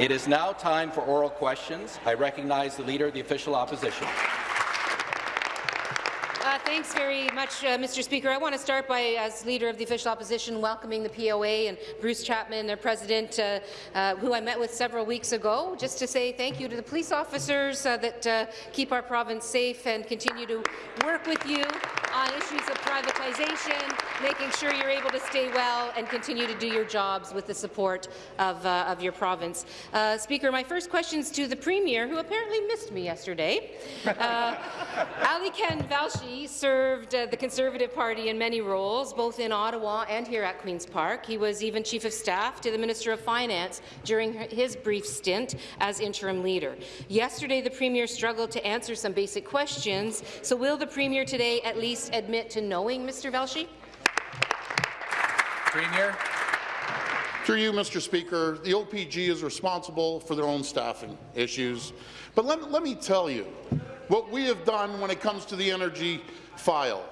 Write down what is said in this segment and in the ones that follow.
It is now time for oral questions. I recognize the Leader of the Official Opposition. Uh, thanks very much, uh, Mr. Speaker. I want to start by, as Leader of the Official Opposition, welcoming the POA and Bruce Chapman, their President, uh, uh, who I met with several weeks ago, just to say thank you to the police officers uh, that uh, keep our province safe and continue to work with you on issues of privatization, making sure you're able to stay well and continue to do your jobs with the support of, uh, of your province. Uh, Speaker, my first question is to the Premier, who apparently missed me yesterday. Uh, Ali Ken Velshi served uh, the Conservative Party in many roles, both in Ottawa and here at Queen's Park. He was even Chief of Staff to the Minister of Finance during his brief stint as interim leader. Yesterday, the Premier struggled to answer some basic questions, so will the Premier today at least admit to knowing Mr. Velshi? Premier. Through you, Mr. Speaker, the OPG is responsible for their own staffing issues. But let, let me tell you what we have done when it comes to the energy file.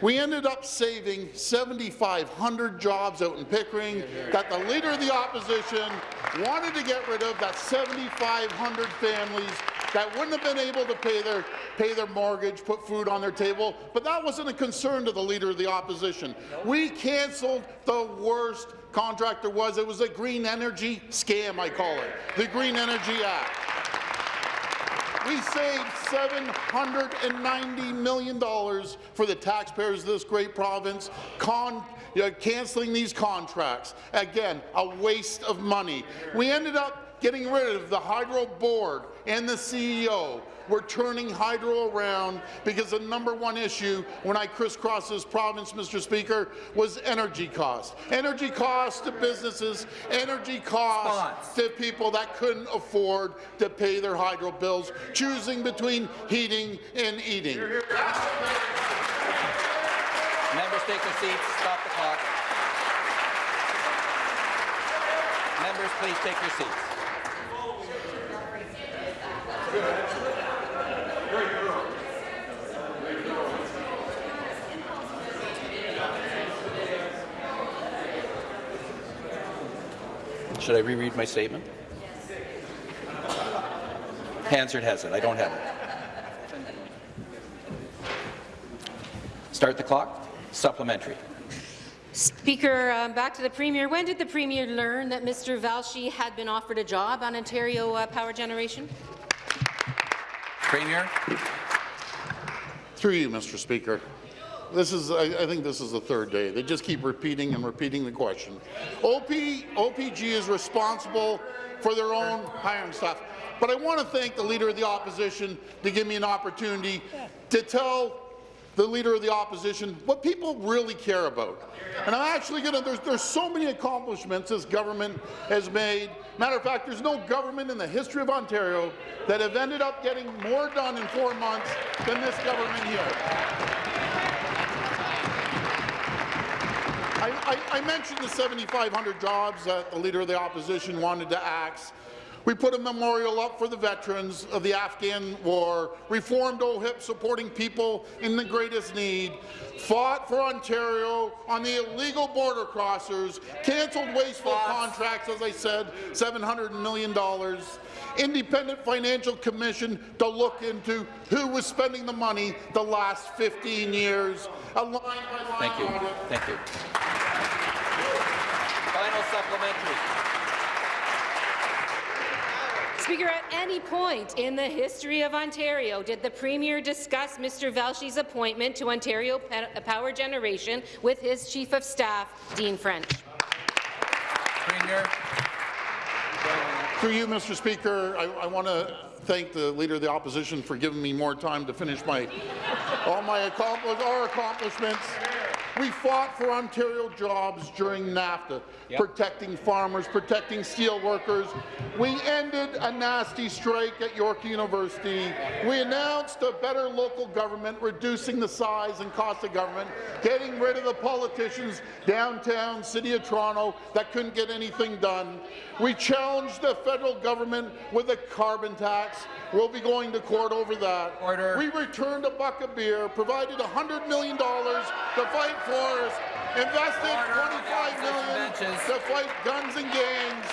We ended up saving 7,500 jobs out in Pickering that the Leader of the Opposition wanted to get rid of, that 7,500 families that wouldn't have been able to pay their, pay their mortgage, put food on their table, but that wasn't a concern to the Leader of the Opposition. We cancelled the worst contract there was. It was a green energy scam, I call it, the Green Energy Act. We saved $790 million for the taxpayers of this great province, con uh, you know, cancelling these contracts. Again, a waste of money. We ended up getting rid of the Hydro Board and the CEO. We're turning Hydro around because the number one issue when I crisscrossed this province, Mr. Speaker, was energy costs. Energy costs to businesses, energy costs to people that couldn't afford to pay their Hydro bills, choosing between heating and eating. Members take their seats. Stop the clock. Members, please take your seats. Should I reread my statement? Hansard has it. I don't have it. Start the clock. Supplementary. Speaker, um, back to the Premier. When did the Premier learn that Mr. Velshi had been offered a job on Ontario uh, Power Generation? Premier. Through you, Mr. Speaker. This is, I, I, think this is the third day. They just keep repeating and repeating the question. OP, OPG is responsible for their own hiring staff. But I want to thank the Leader of the Opposition to give me an opportunity to tell the Leader of the Opposition what people really care about. And I'm actually going to, there's, there's so many accomplishments this government has made. Matter of fact, there's no government in the history of Ontario that have ended up getting more done in four months than this government here. I, I, mentioned the 7,500 jobs that the Leader of the Opposition wanted to axe. We put a memorial up for the veterans of the Afghan war, reformed OHIP supporting people in the greatest need, fought for Ontario on the illegal border crossers, cancelled wasteful contracts, as I said, $700 million, independent financial commission to look into who was spending the money the last 15 years, line line Thank you. Thank you. Final supplementary. Speaker, at any point in the history of Ontario did the Premier discuss Mr. Velshi's appointment to Ontario Power Generation with his Chief of Staff, Dean French? Premier. Through you, Mr. Speaker, I, I want to thank the Leader of the Opposition for giving me more time to finish my all my accompli our accomplishments. We fought for Ontario jobs during NAFTA, yep. protecting farmers, protecting steel workers. We ended a nasty strike at York University. We announced a better local government, reducing the size and cost of government, getting rid of the politicians downtown, City of Toronto, that couldn't get anything done. We challenged the federal government with a carbon tax. We'll be going to court over that. Order. We returned a buck of beer, provided $100 million to fight invested $25 million to fight guns and gangs,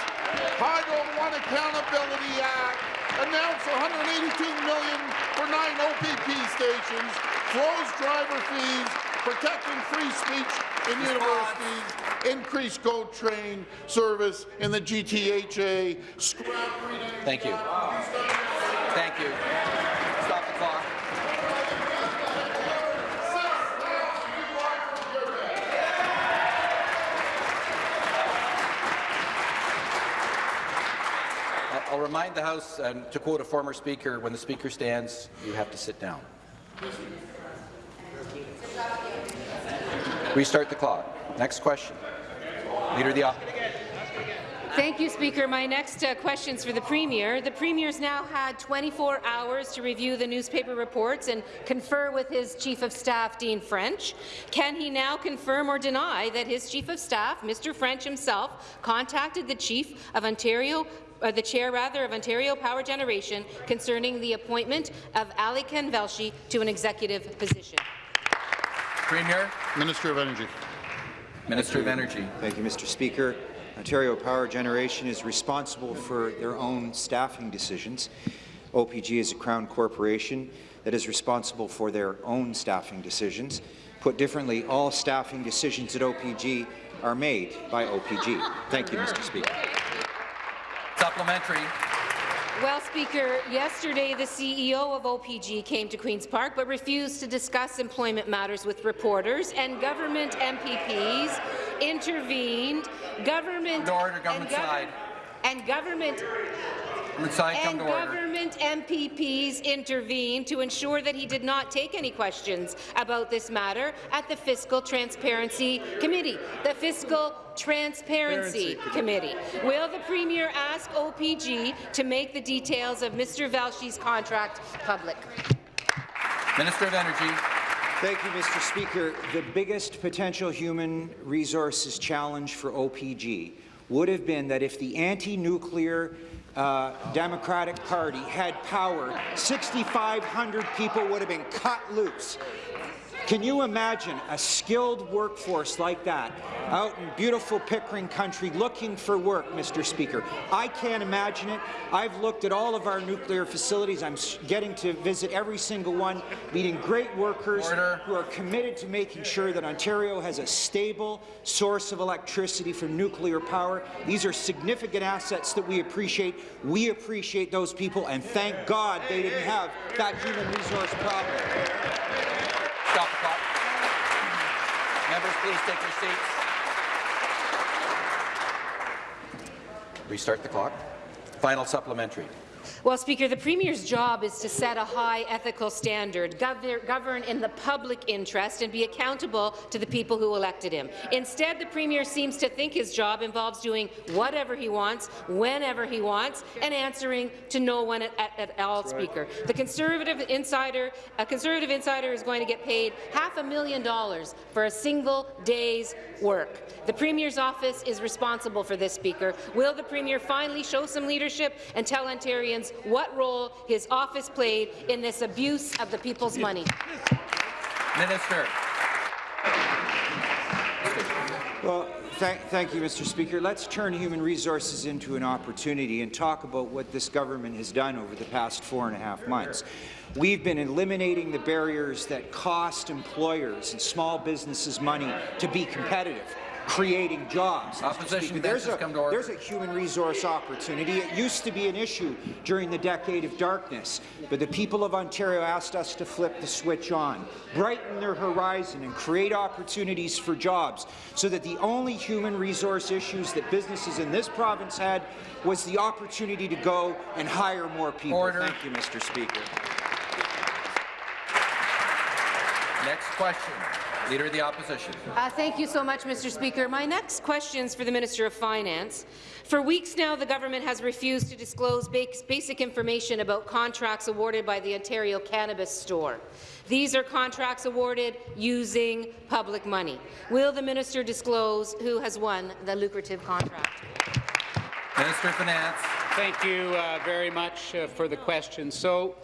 Hydro One Accountability Act, announced 182 million for nine OPP stations, froze driver fees, protecting free speech in universities, increased GO train service in the GTHA. Thank you. Thank you. Stop the clock. I'll- remind the House, um, to quote a former speaker, when the speaker stands, you have to sit down. Restart the clock. Next question. Leader of the. Thank you, Speaker. My next uh, is for the Premier. The Premier's now had 24 hours to review the newspaper reports and confer with his Chief of Staff, Dean French. Can he now confirm or deny that his Chief of Staff, Mr. French himself, contacted the Chief of Ontario uh, the chair rather of Ontario Power Generation concerning the appointment of Ali Velshi to an executive position. Premier. Minister of Energy. Minister of Energy. Thank you, Mr. Speaker. Ontario Power Generation is responsible for their own staffing decisions. OPG is a Crown corporation that is responsible for their own staffing decisions. Put differently, all staffing decisions at OPG are made by OPG. Thank you, Mr. Speaker. Supplementary. Well, Speaker, yesterday the CEO of OPG came to Queen's Park but refused to discuss employment matters with reporters, and government MPPs intervened. Government Order, government and gov- side. And government Government side, come and to order. government MPPs intervened to ensure that he did not take any questions about this matter at the Fiscal Transparency Committee. The Fiscal Transparency Committee. Will the Premier ask OPG to make the details of Mr. Velshi's contract public? Minister of Energy. Thank you, Mr. Speaker. The biggest potential human resources challenge for OPG would have been that if the anti-nuclear uh, Democratic Party had power, 6,500 people would have been cut loose. Can you imagine a skilled workforce like that out in beautiful Pickering country looking for work, Mr. Speaker? I can't imagine it. I've looked at all of our nuclear facilities. I'm getting to visit every single one, meeting great workers Order. who are committed to making sure that Ontario has a stable source of electricity from nuclear power. These are significant assets that we appreciate. We appreciate those people, and thank God they didn't have that human resource problem. Stop the clock. Members, please take your seats. Restart the clock. Final supplementary. Well, Speaker, the Premier's job is to set a high ethical standard, govern in the public interest, and be accountable to the people who elected him. Instead, the Premier seems to think his job involves doing whatever he wants, whenever he wants, and answering to no one at, at, at all, Speaker. The Conservative insider, a Conservative insider is going to get paid half a million dollars for a single day's work. The Premier's office is responsible for this, Speaker. Will the Premier finally show some leadership and tell Ontarians what role his office played in this abuse of the people's money? Minister. Well, thank, thank you, Mr. Speaker. Let's turn human resources into an opportunity and talk about what this government has done over the past four and a half months. We've been eliminating the barriers that cost employers and small businesses money to be competitive creating jobs. Opposition there's a, come to order. There's a human resource opportunity. It used to be an issue during the decade of darkness, but the people of Ontario asked us to flip the switch on, brighten their horizon and create opportunities for jobs so that the only human resource issues that businesses in this province had was the opportunity to go and hire more people. Order. Thank you, Mr. Speaker. Next question. Leader of the Opposition. Uh, thank you so much, Mr. Speaker. My next question is for the Minister of Finance. For weeks now, the government has refused to disclose basic information about contracts awarded by the Ontario Cannabis Store. These are contracts awarded using public money. Will the minister disclose who has won the lucrative contract? Minister of Finance. Thank you uh, very much uh, for the question. So,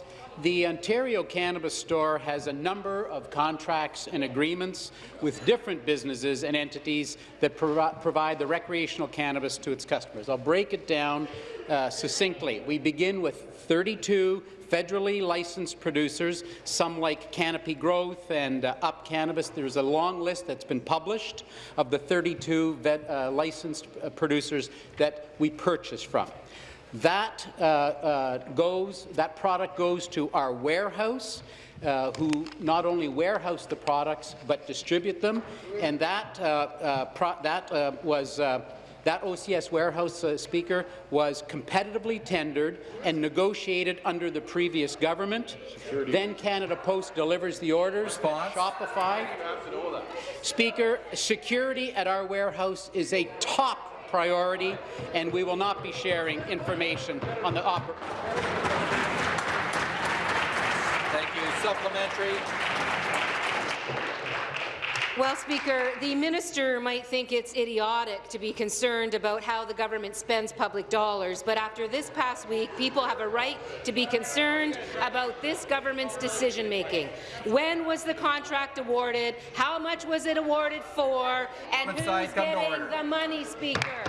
The Ontario Cannabis Store has a number of contracts and agreements with different businesses and entities that provi provide the recreational cannabis to its customers. I'll break it down uh, succinctly. We begin with 32 federally licensed producers, some like Canopy Growth and uh, Up Cannabis. There's a long list that's been published of the 32 vet, uh, licensed uh, producers that we purchase from. That uh, uh, goes, that product goes to our warehouse, uh, who not only warehouse the products but distribute them, and that uh, uh, pro that uh, was. that OCS warehouse speaker was competitively tendered and negotiated under the previous government. Security. Then Canada Post delivers the orders. Response. Shopify. Speaker, security at our warehouse is a top priority, and we will not be sharing information on the Thank you. Supplementary. Well, Speaker, the minister might think it's idiotic to be concerned about how the government spends public dollars, but after this past week, people have a right to be concerned about this government's decision-making. When was the contract awarded? How much was it awarded for? And who's getting the money, Speaker?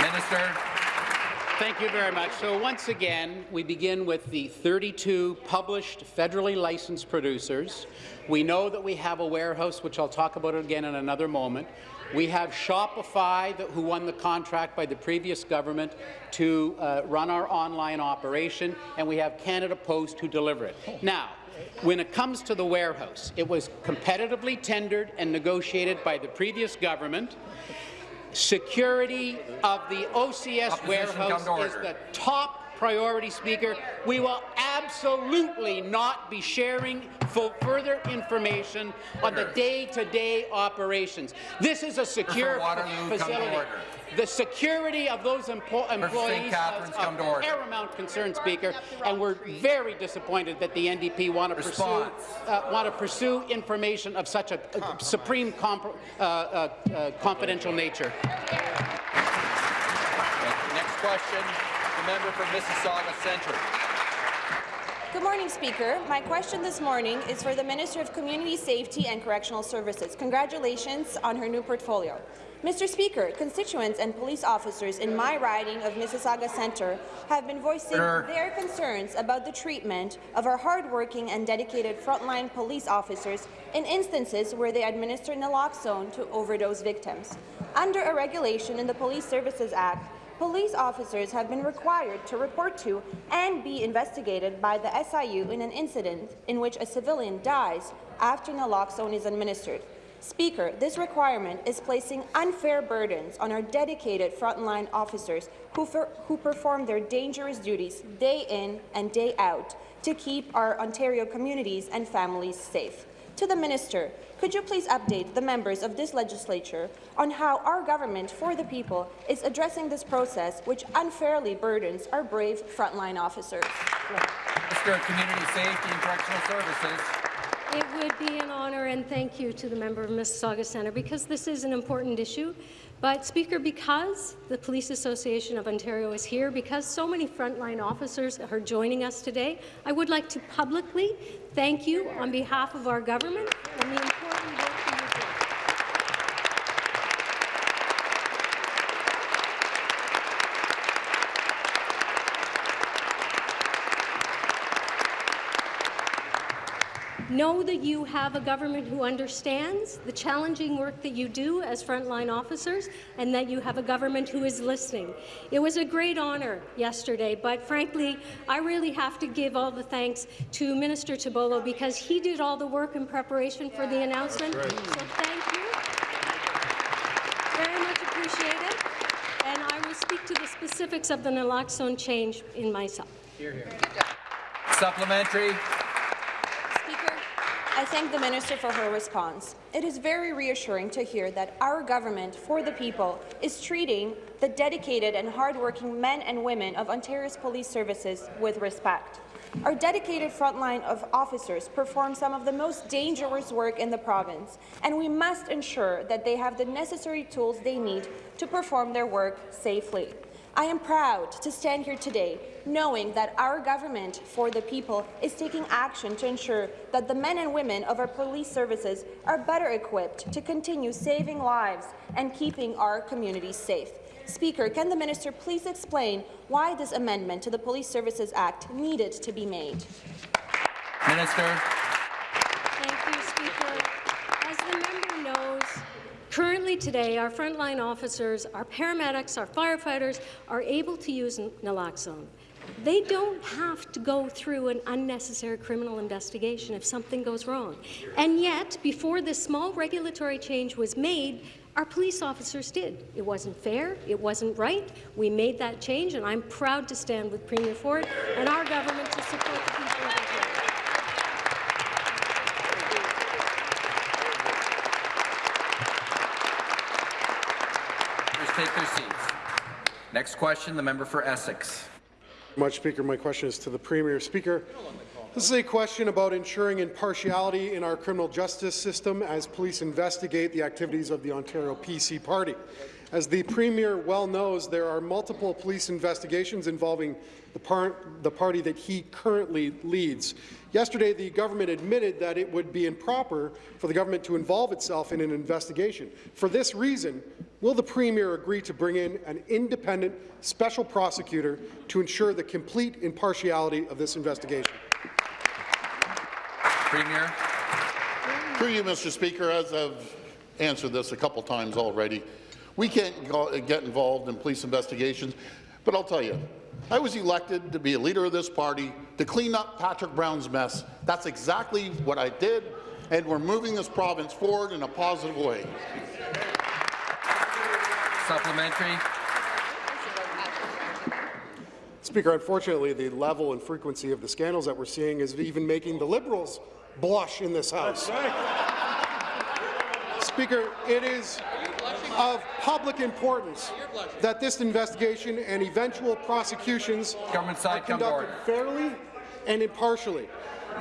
Minister. Thank you very much. So once again, we begin with the 32 published federally licensed producers. We know that we have a warehouse, which I'll talk about again in another moment. We have Shopify, who won the contract by the previous government to uh, run our online operation, and we have Canada Post who deliver it. Now, when it comes to the warehouse, it was competitively tendered and negotiated by the previous government. Security of the OCS Opposition, warehouse is the top priority, Speaker. We will absolutely not be sharing further information on the day-to-day operations. This is a secure Waterloo, come to facility. Order. The security of those empo employees is Catherine's to of paramount concern, Speaker, and we're very disappointed that the NDP want to pursue uh, want to pursue information of such a, a supreme compro- uh, uh, uh, confidential nature. Next question. The member for Mississauga Centre. Good morning, Speaker. My question this morning is for the Minister of Community Safety and Correctional Services. Congratulations on her new portfolio. Mr. Speaker, constituents and police officers in my riding of Mississauga Centre have been voicing their concerns about the treatment of our hardworking and dedicated frontline police officers in instances where they administer naloxone to overdose victims. Under a regulation in the Police Services Act, Police officers have been required to report to and be investigated by the SIU in an incident in which a civilian dies after naloxone is administered. Speaker, this requirement is placing unfair burdens on our dedicated frontline officers who, who perform their dangerous duties day in and day out to keep our Ontario communities and families safe. To the Minister, could you please update the members of this legislature on how our government for the people is addressing this process which unfairly burdens our brave frontline officers? Minister of Community Safety and Correctional Services. It would be an honour and thank you to the member of Mississauga Centre because this is an important issue. But, Speaker, because the Police Association of Ontario is here, because so many frontline officers are joining us today, I would like to publicly thank you on behalf of our government and the important work that you do. Know that you have a government who understands the challenging work that you do as frontline officers and that you have a government who is listening. It was a great honour yesterday, but frankly, I really have to give all the thanks to Minister Tibollo because he did all the work in preparation for the announcement. So thank you. Very much appreciated. And I will speak to the specifics of the naloxone change in myself. Here, here. Supplementary. I thank the minister for her response. It is very reassuring to hear that our government, for the people, is treating the dedicated and hardworking men and women of Ontario's police services with respect. Our dedicated frontline of officers perform some of the most dangerous work in the province, and we must ensure that they have the necessary tools they need to perform their work safely. I am proud to stand here today knowing that our government for the people is taking action to ensure that the men and women of our police services are better equipped to continue saving lives and keeping our communities safe. Speaker, can the minister please explain why this amendment to the Police Services Act needed to be made? Minister. Thank you, Speaker. As the member knows, today, our frontline officers, our paramedics, our firefighters are able to use naloxone. They don't have to go through an unnecessary criminal investigation if something goes wrong. And yet, before this small regulatory change was made, our police officers did. It wasn't fair, it wasn't right. We made that change, and I'm proud to stand with Premier Ford and our government to support the people of Ontario. Please take their seats. Next question, the member for Essex. Much, Speaker. My question is to the Premier. Speaker, this is a question about ensuring impartiality in our criminal justice system as police investigate the activities of the Ontario PC Party. As the Premier well knows, there are multiple police investigations involving the, par the party that he currently leads. Yesterday, the government admitted that it would be improper for the government to involve itself in an investigation. For this reason, will the Premier agree to bring in an independent special prosecutor to ensure the complete impartiality of this investigation? Premier. Through you, Mr. Speaker, as I've answered this a couple times already, we can't go, get involved in police investigations, but I'll tell you, I was elected to be a leader of this party to clean up Patrick Brown's mess. That's exactly what I did, and we're moving this province forward in a positive way. Supplementary. Speaker, unfortunately, the level and frequency of the scandals that we're seeing is even making the Liberals blush in this House. Right. Speaker, it is of public importance that this investigation and eventual prosecutions Government side, are conducted fairly and impartially.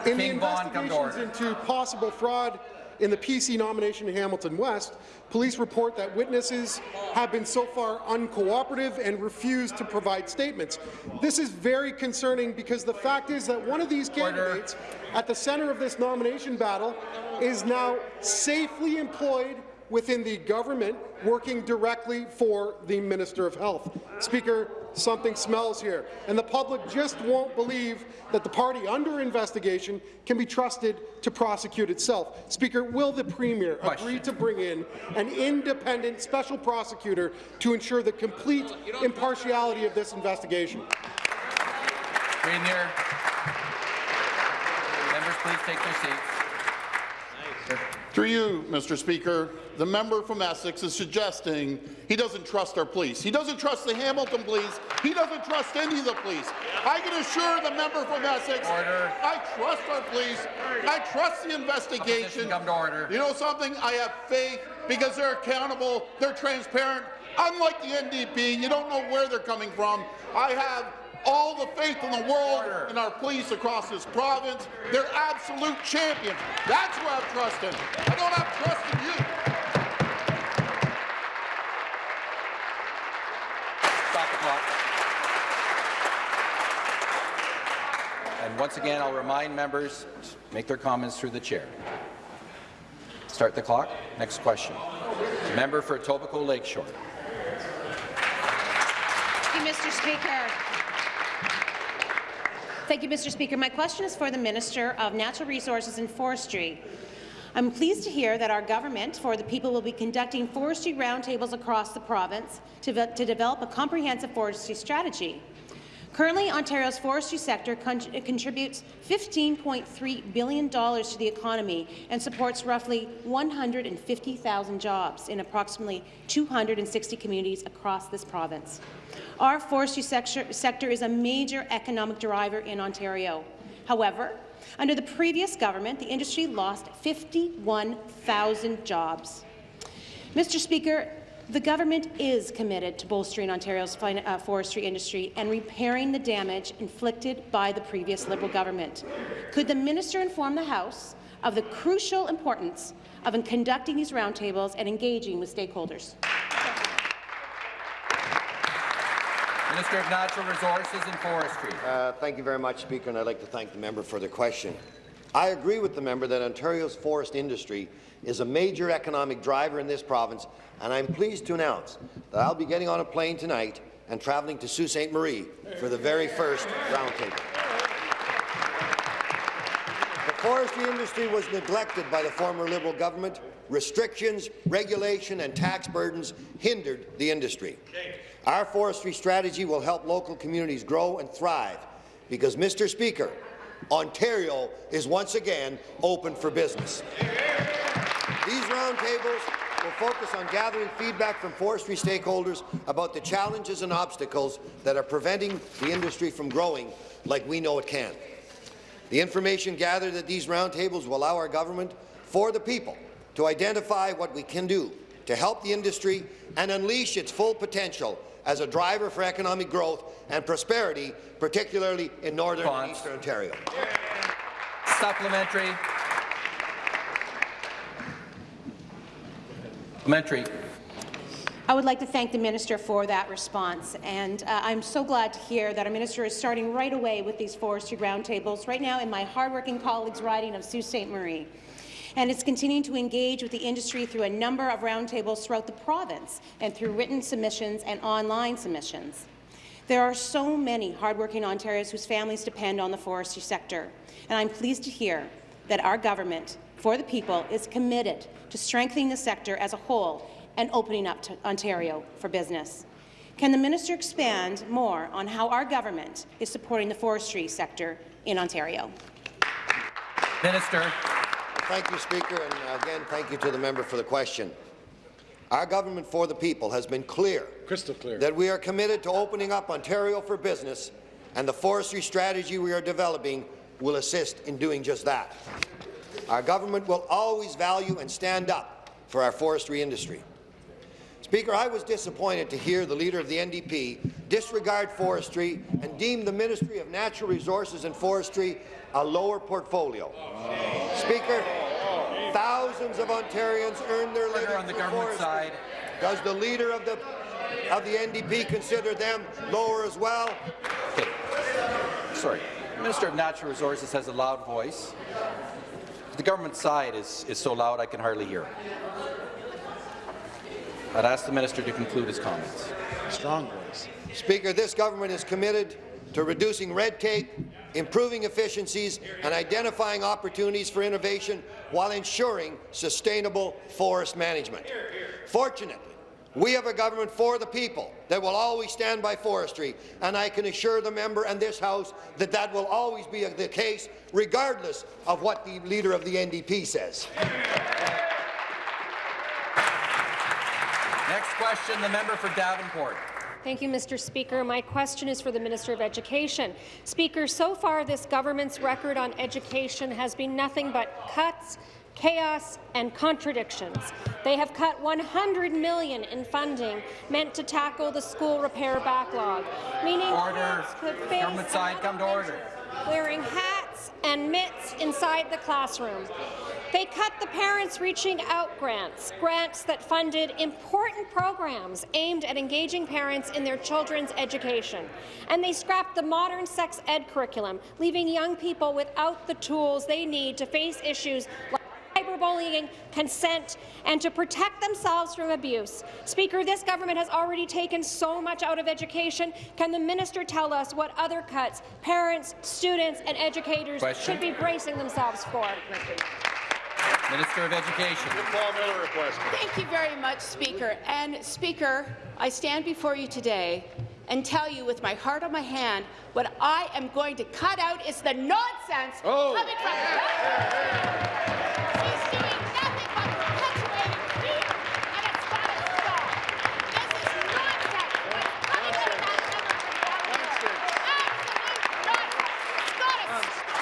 In King the investigations into possible fraud in the PC nomination in Hamilton West, police report that witnesses have been so far uncooperative and refused to provide statements. This is very concerning because the fact is that one of these candidates at the centre of this nomination battle is now safely employed within the government working directly for the Minister of Health. Speaker, something smells here, and the public just won't believe that the party under investigation can be trusted to prosecute itself. Speaker, will the Premier Question. agree to bring in an independent special prosecutor to ensure the complete impartiality of this investigation? Premier. Members, please take their seats. Through you, Mr. Speaker, the member from Essex is suggesting he doesn't trust our police. He doesn't trust the Hamilton police. He doesn't trust any of the police. I can assure the member from Essex, order. I trust our police. I trust the investigation. Come to order. You know something? I have faith because they're accountable, they're transparent. Unlike the NDP, you don't know where they're coming from. I have all the faith in the world in our police across this province. They're absolute champions. That's who I trust in. I don't have trust in you. Stop the clock. And once again, I'll remind members to make their comments through the chair. Start the clock. Next question. Member for Etobicoke Lakeshore. Thank you, Mr. Speaker. Thank you, Mr. Speaker. My question is for the Minister of Natural Resources and Forestry. I'm pleased to hear that our government, for the people, will be conducting forestry roundtables across the province to, to develop a comprehensive forestry strategy. Currently, Ontario's forestry sector con contributes $15.3 billion to the economy and supports roughly 150,000 jobs in approximately 260 communities across this province. Our forestry sector, sector is a major economic driver in Ontario. However, under the previous government, the industry lost 51,000 jobs. Mr. Speaker, the government is committed to bolstering Ontario's uh, forestry industry and repairing the damage inflicted by the previous Liberal government. Could the minister inform the House of the crucial importance of conducting these roundtables and engaging with stakeholders? Minister of Natural Resources and Forestry. Uh, thank you very much, Speaker, and I'd like to thank the member for the question. I agree with the member that Ontario's forest industry is a major economic driver in this province, and I'm pleased to announce that I'll be getting on a plane tonight and travelling to Sault Ste. Marie for the very first roundtable. The forestry industry was neglected by the former Liberal government. Restrictions, regulation and tax burdens hindered the industry. Our forestry strategy will help local communities grow and thrive because, Mr. Speaker, Ontario is once again open for business. These roundtables will focus on gathering feedback from forestry stakeholders about the challenges and obstacles that are preventing the industry from growing like we know it can. The information gathered at these roundtables will allow our government, for the people, to identify what we can do to help the industry and unleash its full potential as a driver for economic growth and prosperity, particularly in Northern and Eastern Ontario. Supplementary. Supplementary. I would like to thank the minister for that response, and uh, I'm so glad to hear that our minister is starting right away with these forestry roundtables right now in my hardworking colleagues' riding of Sault Ste. Marie and is continuing to engage with the industry through a number of roundtables throughout the province and through written submissions and online submissions. There are so many hardworking Ontarians whose families depend on the forestry sector, and I'm pleased to hear that our government, for the people, is committed to strengthening the sector as a whole and opening up to Ontario for business. Can the minister expand more on how our government is supporting the forestry sector in Ontario? Minister. Thank you, Speaker, and again, thank you to the member for the question. Our government for the people has been clear, Crystal clear. that we are committed to opening up Ontario for business, and the forestry strategy we are developing will assist in doing just that. Our government will always value and stand up for our forestry industry. Speaker, I was disappointed to hear the Leader of the NDP disregard forestry and deem the Ministry of Natural Resources and Forestry a lower portfolio. Speaker, thousands of Ontarians earn their living on the government forestry. side. Does the Leader of the, of the NDP consider them lower as well? Okay. Sorry. The Minister of Natural Resources has a loud voice. The government side is, is so loud I can hardly hear. I'd ask the minister to conclude his comments. Strong voice. Speaker, this government is committed to reducing red tape, improving efficiencies, and identifying opportunities for innovation while ensuring sustainable forest management. Fortunately, we have a government for the people that will always stand by forestry, and I can assure the member and this House that that will always be the case, regardless of what the Leader of the NDP says. Next question, the member for Davenport. Thank you, Mr. Speaker. My question is for the Minister of Education. Speaker, so far this government's record on education has been nothing but cuts, chaos and contradictions. They have cut 100 million in funding meant to tackle the school repair backlog, meaning Order. could face Government side, come to order. wearing hats and mitts inside the classroom. They cut the Parents Reaching Out grants, grants that funded important programs aimed at engaging parents in their children's education. And they scrapped the modern sex ed curriculum, leaving young people without the tools they need to face issues like cyberbullying, consent, and to protect themselves from abuse. Speaker, this government has already taken so much out of education. Can the minister tell us what other cuts parents, students, and educators Question. should be bracing themselves for? Minister of Education. Paul Miller request. Thank you very much, Speaker. And Speaker, I stand before you today and tell you with my heart on my hand what I am going to cut out is the nonsense Oh. coming from He's doing nothing but perpetuating fear, and it's got to stop. This is nonsense. What's coming out of that member from Davenport. Absolute nonsense. It's got to stop.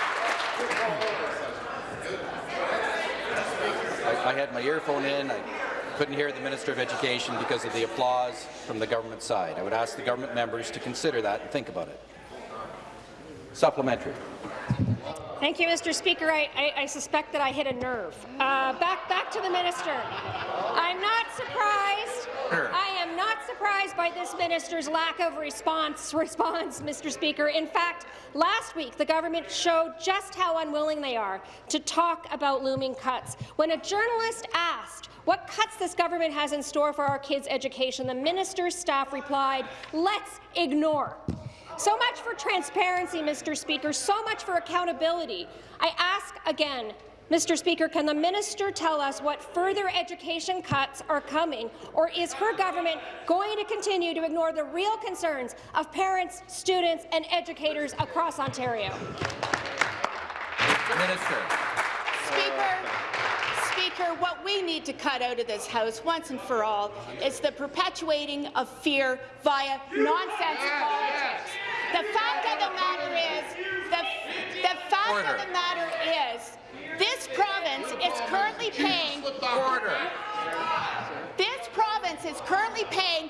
I, I had my earphone in. I couldn't hear the Minister of Education because of the applause from the government side. I would ask the government members to consider that and think about it. Supplementary. Thank you, Mr. Speaker. I, I, I suspect that I hit a nerve. Uh, back, back to the minister. I'm not surprised. I am not surprised by this minister's lack of response, response, Mr. Speaker. In fact, last week the government showed just how unwilling they are to talk about looming cuts. When a journalist asked what cuts this government has in store for our kids' education, the minister's staff replied, let's ignore. So much for transparency, Mr. Speaker, so much for accountability. I ask again, Mr. Speaker, can the minister tell us what further education cuts are coming, or is her government going to continue to ignore the real concerns of parents, students and educators across Ontario? Minister. Speaker, Speaker, what we need to cut out of this House once and for all is the perpetuating of fear via nonsense politics. The fact of the matter is, the, the fact Order. of the matter is, this province is currently paying Order. this province is currently paying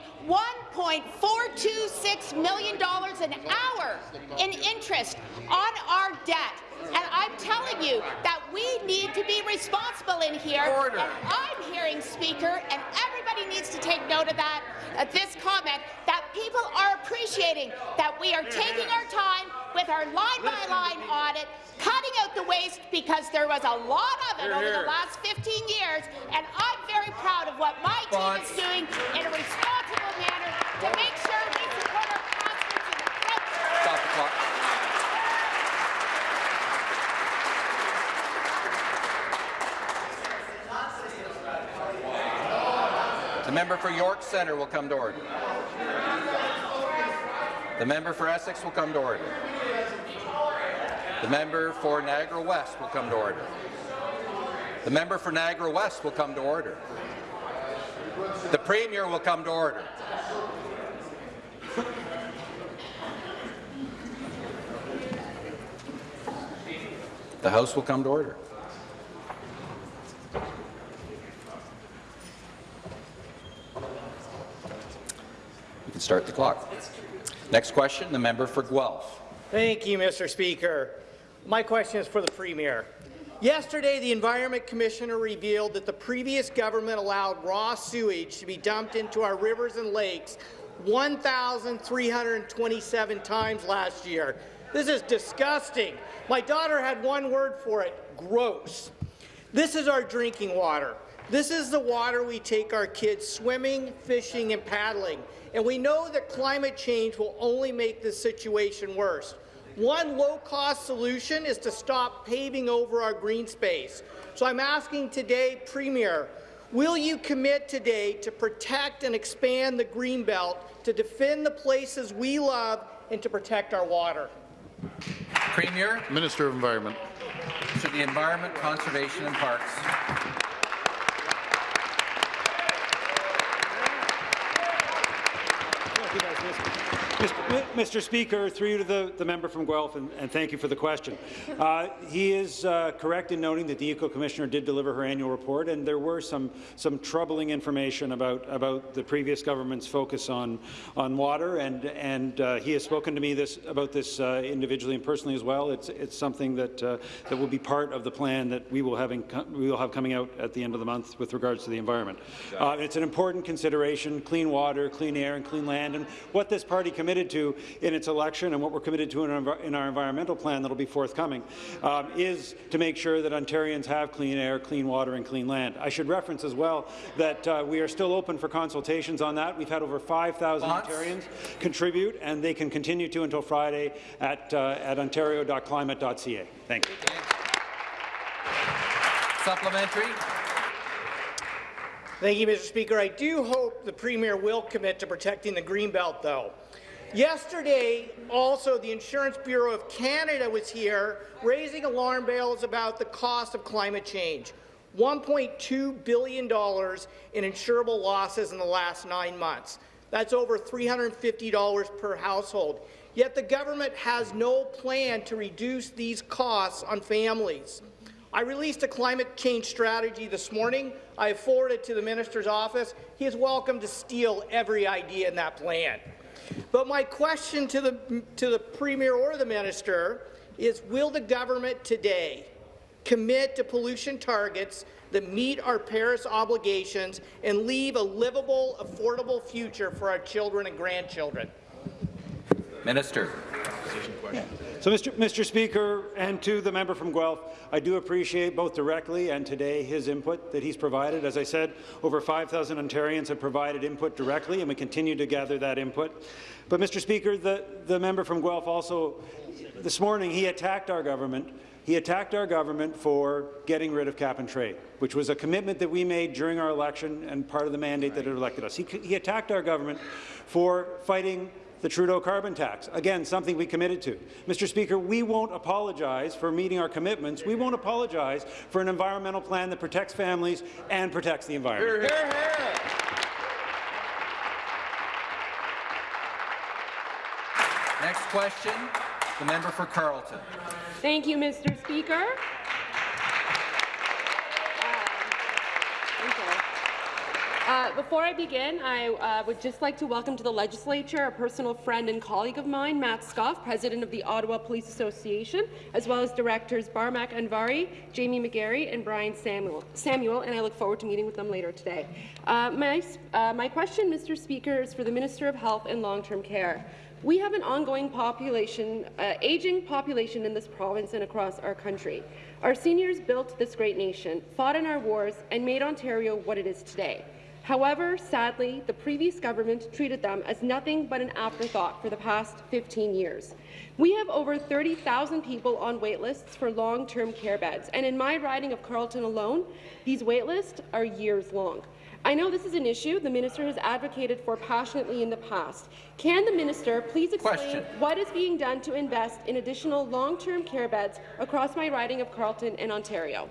$1.426 million an hour in interest on our debt. And I'm telling you that we need to be responsible in here. Order. And I'm hearing, Speaker, and everybody needs to take note of that, at this comment, that people are appreciating that we are taking our time with our line-by-line audit, cutting out the waste because there was a lot of it over the last 15 years, and I'm very proud of what my team is doing in a responsible manner to make sure we support our. Stop the clock. The member for York Centre will come to order. The member for Essex will come to order. The member for Niagara West will come to order. The member for Niagara West will come to order. The Premier will come to order. The House will come to order. You can start the clock. Next question, the member for Guelph. Thank you, Mr. Speaker. My question is for the Premier. Yesterday, the Environment Commissioner revealed that the previous government allowed raw sewage to be dumped into our rivers and lakes 1,327 times last year. This is disgusting. My daughter had one word for it, gross. This is our drinking water. This is the water we take our kids swimming, fishing, and paddling. And we know that climate change will only make this situation worse. One low-cost solution is to stop paving over our green space. So I'm asking today, Premier, will you commit today to protect and expand the Greenbelt, to defend the places we love, and to protect our water? Premier Minister of Environment. to the Environment, Conservation and Parks. Mr. Mr. Speaker, through you to the, the member from Guelph, and, and thank you for the question. Uh, he is uh, correct in noting that the Eco Commissioner did deliver her annual report, and there were some, some troubling information about, about the previous government's focus on, on water, and, and uh, he has spoken to me this, about this uh, individually and personally as well. It's, it's something that, uh, that will be part of the plan that we will, having, we will have coming out at the end of the month with regards to the environment. Uh, it's an important consideration, clean water, clean air, and clean land, and what this party committed to in its election and what we're committed to in our, in our environmental plan that will be forthcoming um, is to make sure that Ontarians have clean air, clean water, and clean land. I should reference as well that uh, we are still open for consultations on that. We've had over 5,000 Ontarians contribute, and they can continue to until Friday at, uh, at ontario.climate.ca. Thank you. Supplementary. Thank you, Mr. Speaker. I do hope the Premier will commit to protecting the Greenbelt, though. Yesterday, also, the Insurance Bureau of Canada was here raising alarm bells about the cost of climate change. $1.2 billion in insurable losses in the last nine months. That's over $350 per household. Yet the government has no plan to reduce these costs on families. I released a climate change strategy this morning. I forwarded it to the minister's office. He is welcome to steal every idea in that plan. But my question to the, to the Premier or the Minister is will the government today commit to pollution targets that meet our Paris obligations and leave a livable, affordable future for our children and grandchildren? Minister. So, Mr. Mr. Speaker, and to the member from Guelph, I do appreciate both directly and today his input that he's provided. As I said, over 5,000 Ontarians have provided input directly, and we continue to gather that input. But, Mr. Speaker, the, the member from Guelph also, this morning, he attacked our government he attacked our government for getting rid of cap and trade, which was a commitment that we made during our election and part of the mandate that had elected us. He, he attacked our government for fighting the Trudeau carbon tax. Again, something we committed to. Mr. Speaker, we won't apologize for meeting our commitments. We won't apologize for an environmental plan that protects families and protects the environment. Hear, hear, hear. Next question, the member for Carleton. Thank you, Mr. Speaker. Before I begin, I uh, would just like to welcome to the legislature a personal friend and colleague of mine, Matt Skof, president of the Ottawa Police Association, as well as directors Barmak Anvari, Jamie McGarry, and Brian Samuel, Samuel and I look forward to meeting with them later today. Uh, my, uh, my question, Mr. Speaker, is for the Minister of Health and Long-Term Care. We have an ongoing population, uh, aging population in this province and across our country. Our seniors built this great nation, fought in our wars, and made Ontario what it is today. However, sadly, the previous government treated them as nothing but an afterthought for the past 15 years. We have over 30,000 people on waitlists for long-term care beds, and in my riding of Carleton alone, these waitlists are years long. I know this is an issue the minister has advocated for passionately in the past. Can the minister please explain Question. what is being done to invest in additional long-term care beds across my riding of Carleton and Ontario?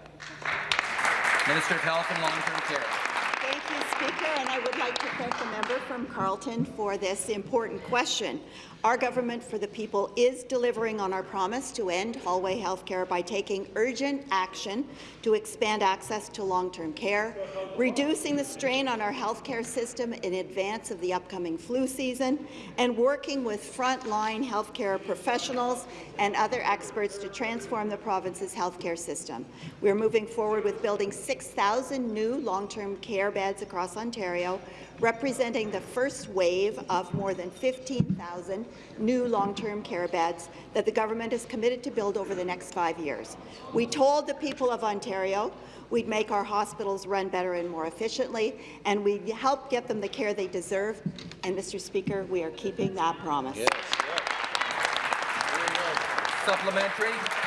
Minister of Health and Long-Term Care. Thank you, Speaker, and I would like to thank the member from Carleton for this important question. Our government for the people is delivering on our promise to end hallway health care by taking urgent action to expand access to long-term care, reducing the strain on our healthcare system in advance of the upcoming flu season, and working with frontline healthcare professionals and other experts to transform the province's healthcare system. We are moving forward with building 6,000 new long-term care beds across Ontario, representing the first wave of more than 15,000 new long-term care beds that the government is committed to build over the next five years. We told the people of Ontario we'd make our hospitals run better and more efficiently, and we'd help get them the care they deserve. And, Mr. Speaker, we are keeping that promise. Yes, Supplementary.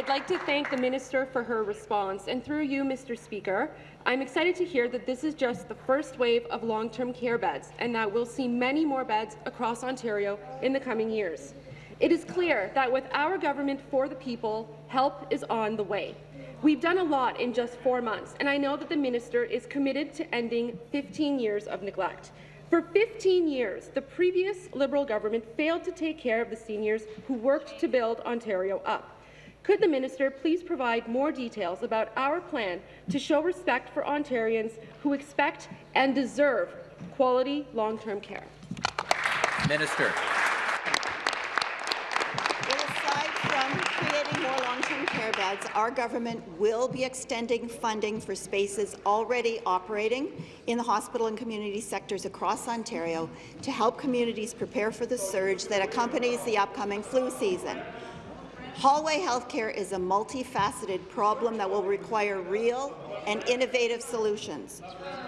I'd like to thank the minister for her response, and through you, Mr. Speaker, I'm excited to hear that this is just the first wave of long-term care beds, and that we'll see many more beds across Ontario in the coming years. It is clear that with our government for the people, help is on the way. We've done a lot in just four months, and I know that the minister is committed to ending 15 years of neglect. For 15 years, the previous Liberal government failed to take care of the seniors who worked to build Ontario up. Could the minister please provide more details about our plan to show respect for Ontarians who expect and deserve quality long-term care? Minister. Aside from creating more long-term care beds, our government will be extending funding for spaces already operating in the hospital and community sectors across Ontario to help communities prepare for the surge that accompanies the upcoming flu season. Hallway healthcare is a multifaceted problem that will require real and innovative solutions.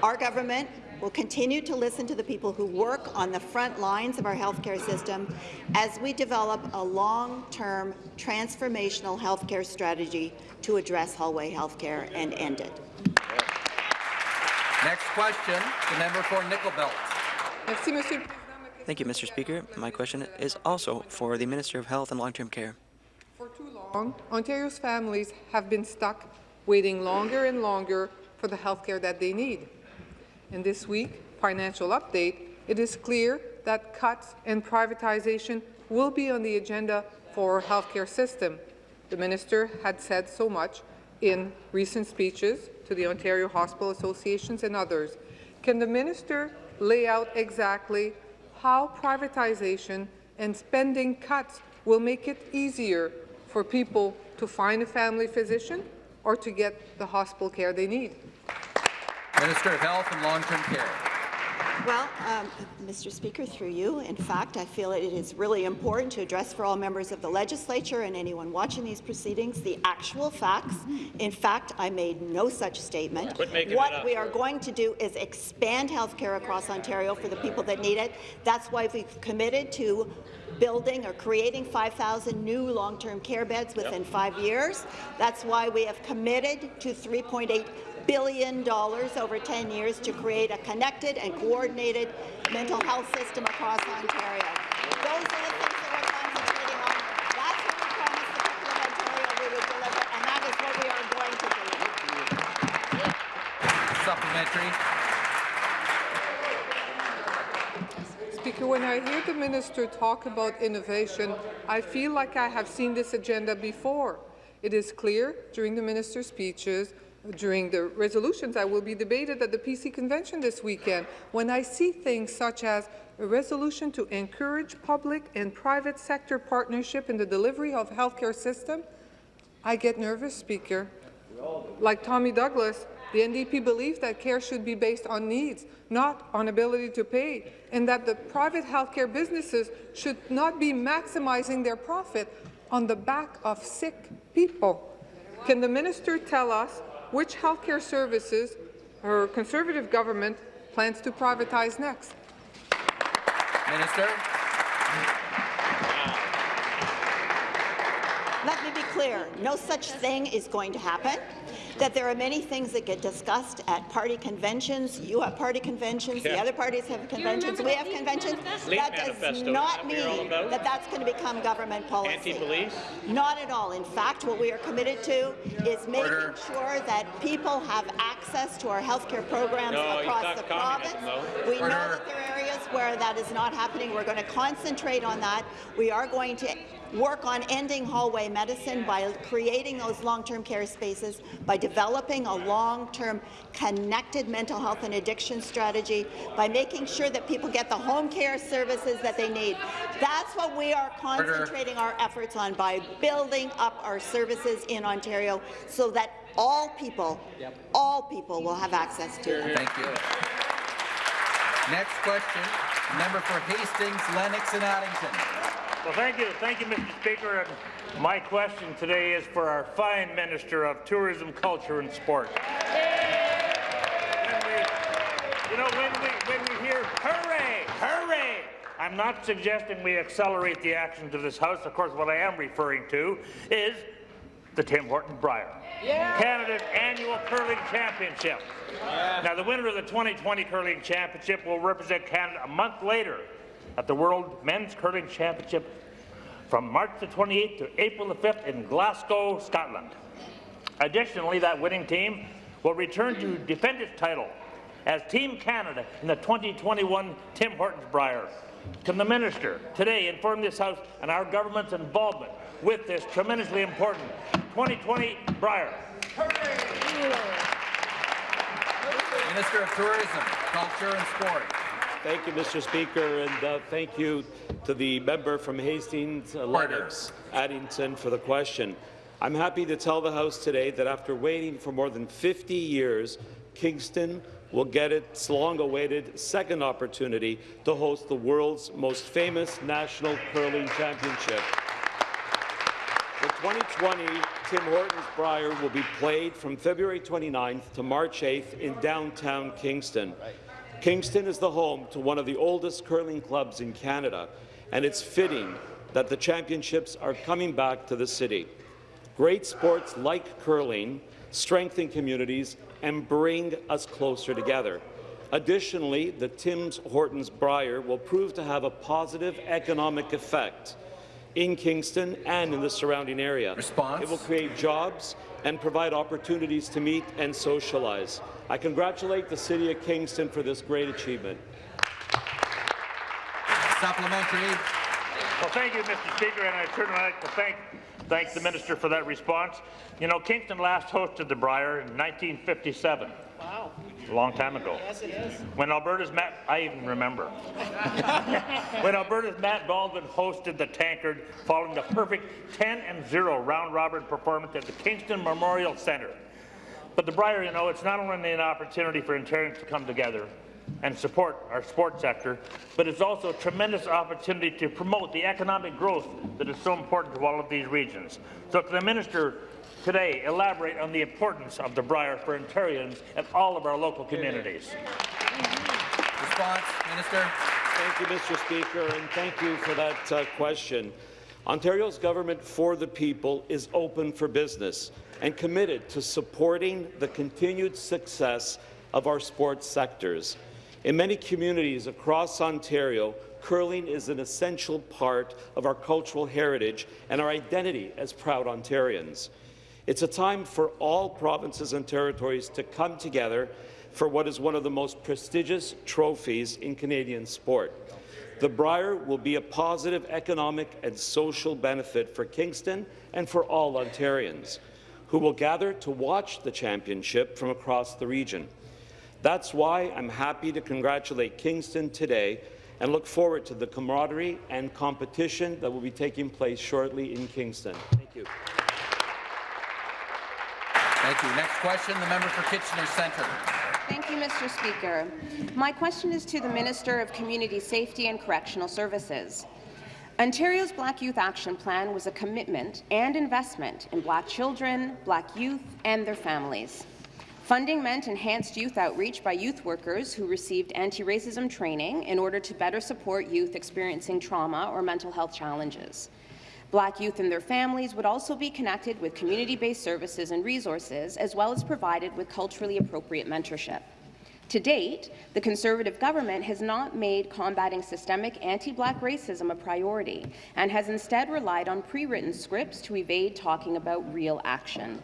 Our government will continue to listen to the people who work on the front lines of our healthcare system as we develop a long-term transformational healthcare strategy to address hallway healthcare and end it. Next question, the member for Nickel Belt. Thank you, Mr. Speaker. My question is also for the Minister of Health and Long-Term Care. For too long, Ontario's families have been stuck waiting longer and longer for the health care that they need. In this week financial update, it is clear that cuts and privatization will be on the agenda for our healthcare system. The minister had said so much in recent speeches to the Ontario Hospital Associations and others. Can the minister lay out exactly how privatization and spending cuts will make it easier for people to find a family physician or to get the hospital care they need. Minister of Health and Long-Term Care. Well, um, Mr. Speaker, through you, in fact, I feel it is really important to address for all members of the legislature and anyone watching these proceedings the actual facts. In fact, I made no such statement. Quit making it what we are going to do is expand health care across Ontario for the people that need it. That's why we've committed to building or creating 5,000 new long-term care beds within five years. That's why we have committed to 3.8 billion dollars over 10 years to create a connected and coordinated mental health system across Ontario. Those are the things that we're concentrating on. That's what we promised the people of Ontario we would deliver, and that is what we are going to do. Supplementary. Speaker, when I hear the minister talk about innovation, I feel like I have seen this agenda before. It is clear during the minister's speeches, during the resolutions that will be debated at the PC convention this weekend, when I see things such as a resolution to encourage public and private sector partnership in the delivery of healthcare system, I get nervous, Speaker. Like Tommy Douglas, the NDP believes that care should be based on needs, not on ability to pay, and that the private healthcare businesses should not be maximizing their profit on the back of sick people. Can the minister tell us which healthcare services her Conservative government plans to privatize next? Minister. Let me be clear, no such thing is going to happen. That there are many things that get discussed at party conventions. You have party conventions, the other parties have conventions, we have conventions. Leap That does manifesto, not isn't that what you're all mean that that's going to become government policy. Not at all. In fact, what we are committed to is making Order. sure that people have access to our health care programs No, across the province. though. We know Order. that there are areas where that is not happening. We're going to concentrate on that. We are going to work on ending hallway medicine by creating those long-term care spaces, by developing a long-term connected mental health and addiction strategy, by making sure that people get the home care services that they need. That's what we are concentrating our efforts on by building up our services in Ontario so that all people, all people will have access to them. Thank you. Next question, member for Hastings, Lennox and Addington. Well, thank you. Thank you, Mr. Speaker. And my question today is for our fine Minister of Tourism, Culture and Sport. We, you know, when we, when we hear hooray, hooray, I'm not suggesting we accelerate the actions of this House. Of course, what I am referring to is the Tim Hortons Brier. Canada's annual curling championship. Now, the winner of the 2020 curling championship will represent Canada a month later at the World Men's Curling Championship from March the 28th to April the 5th in Glasgow, Scotland. Additionally, that winning team will return to defend its title as Team Canada in the 2021 Tim Hortons Brier. Can the minister today inform this House and our government's involvement with this tremendously important 2020 Brier? Minister of Tourism, Culture and Sport. Thank you, Mr. Speaker, and uh, thank you to the member from Hastings, uh, Lennox, Addington, for the question. I'm happy to tell the House today that after waiting for more than 50 years, Kingston will get its long-awaited second opportunity to host the world's most famous national curling championship. The 2020 Tim Hortons Brier will be played from February 29th to March 8th in downtown Kingston. Kingston is the home to one of the oldest curling clubs in Canada, and it's fitting that the championships are coming back to the city. Great sports like curling strengthen communities and bring us closer together. Additionally, the Tim Hortons Brier will prove to have a positive economic effect in Kingston and in the surrounding area. Response? It will create jobs and provide opportunities to meet and socialize. I congratulate the City of Kingston for this great achievement. Supplementary. Well, thank you, Mr. Speaker, and I certainly like to thank thank the minister for that response. You know, Kingston last hosted the Brier in 1957. Wow. a long time ago. Yes, it is. When Alberta's Matt, I even remember. when Alberta's Matt Baldwin hosted the Tankard following the perfect 10 and 0 round robin performance at the Kingston Memorial Centre. But the Brier, you know, it's not only an opportunity for Ontarians to come together and support our sports sector, but it's also a tremendous opportunity to promote the economic growth that is so important to all of these regions. So to the Minister today, elaborate on the importance of the Brier for Ontarians and all of our local communities. Response, Minister. Thank you, Mr. Speaker, and thank you for that uh, question. Ontario's government for the people is open for business and committed to supporting the continued success of our sports sectors. In many communities across Ontario, curling is an essential part of our cultural heritage and our identity as proud Ontarians. It's a time for all provinces and territories to come together for what is one of the most prestigious trophies in Canadian sport. The Brier will be a positive economic and social benefit for Kingston and for all Ontarians, who will gather to watch the championship from across the region. That's why I'm happy to congratulate Kingston today and look forward to the camaraderie and competition that will be taking place shortly in Kingston. Thank you. Thank you. Next question, the member for Kitchener Centre. Thank you, Mr. Speaker. My question is to the Minister of Community Safety and Correctional Services. Ontario's Black Youth Action Plan was a commitment and investment in Black children, Black youth, and their families. Funding meant enhanced youth outreach by youth workers who received anti-racism training in order to better support youth experiencing trauma or mental health challenges. Black youth and their families would also be connected with community-based services and resources, as well as provided with culturally appropriate mentorship. To date, the Conservative government has not made combating systemic anti-Black racism a priority and has instead relied on pre-written scripts to evade talking about real action.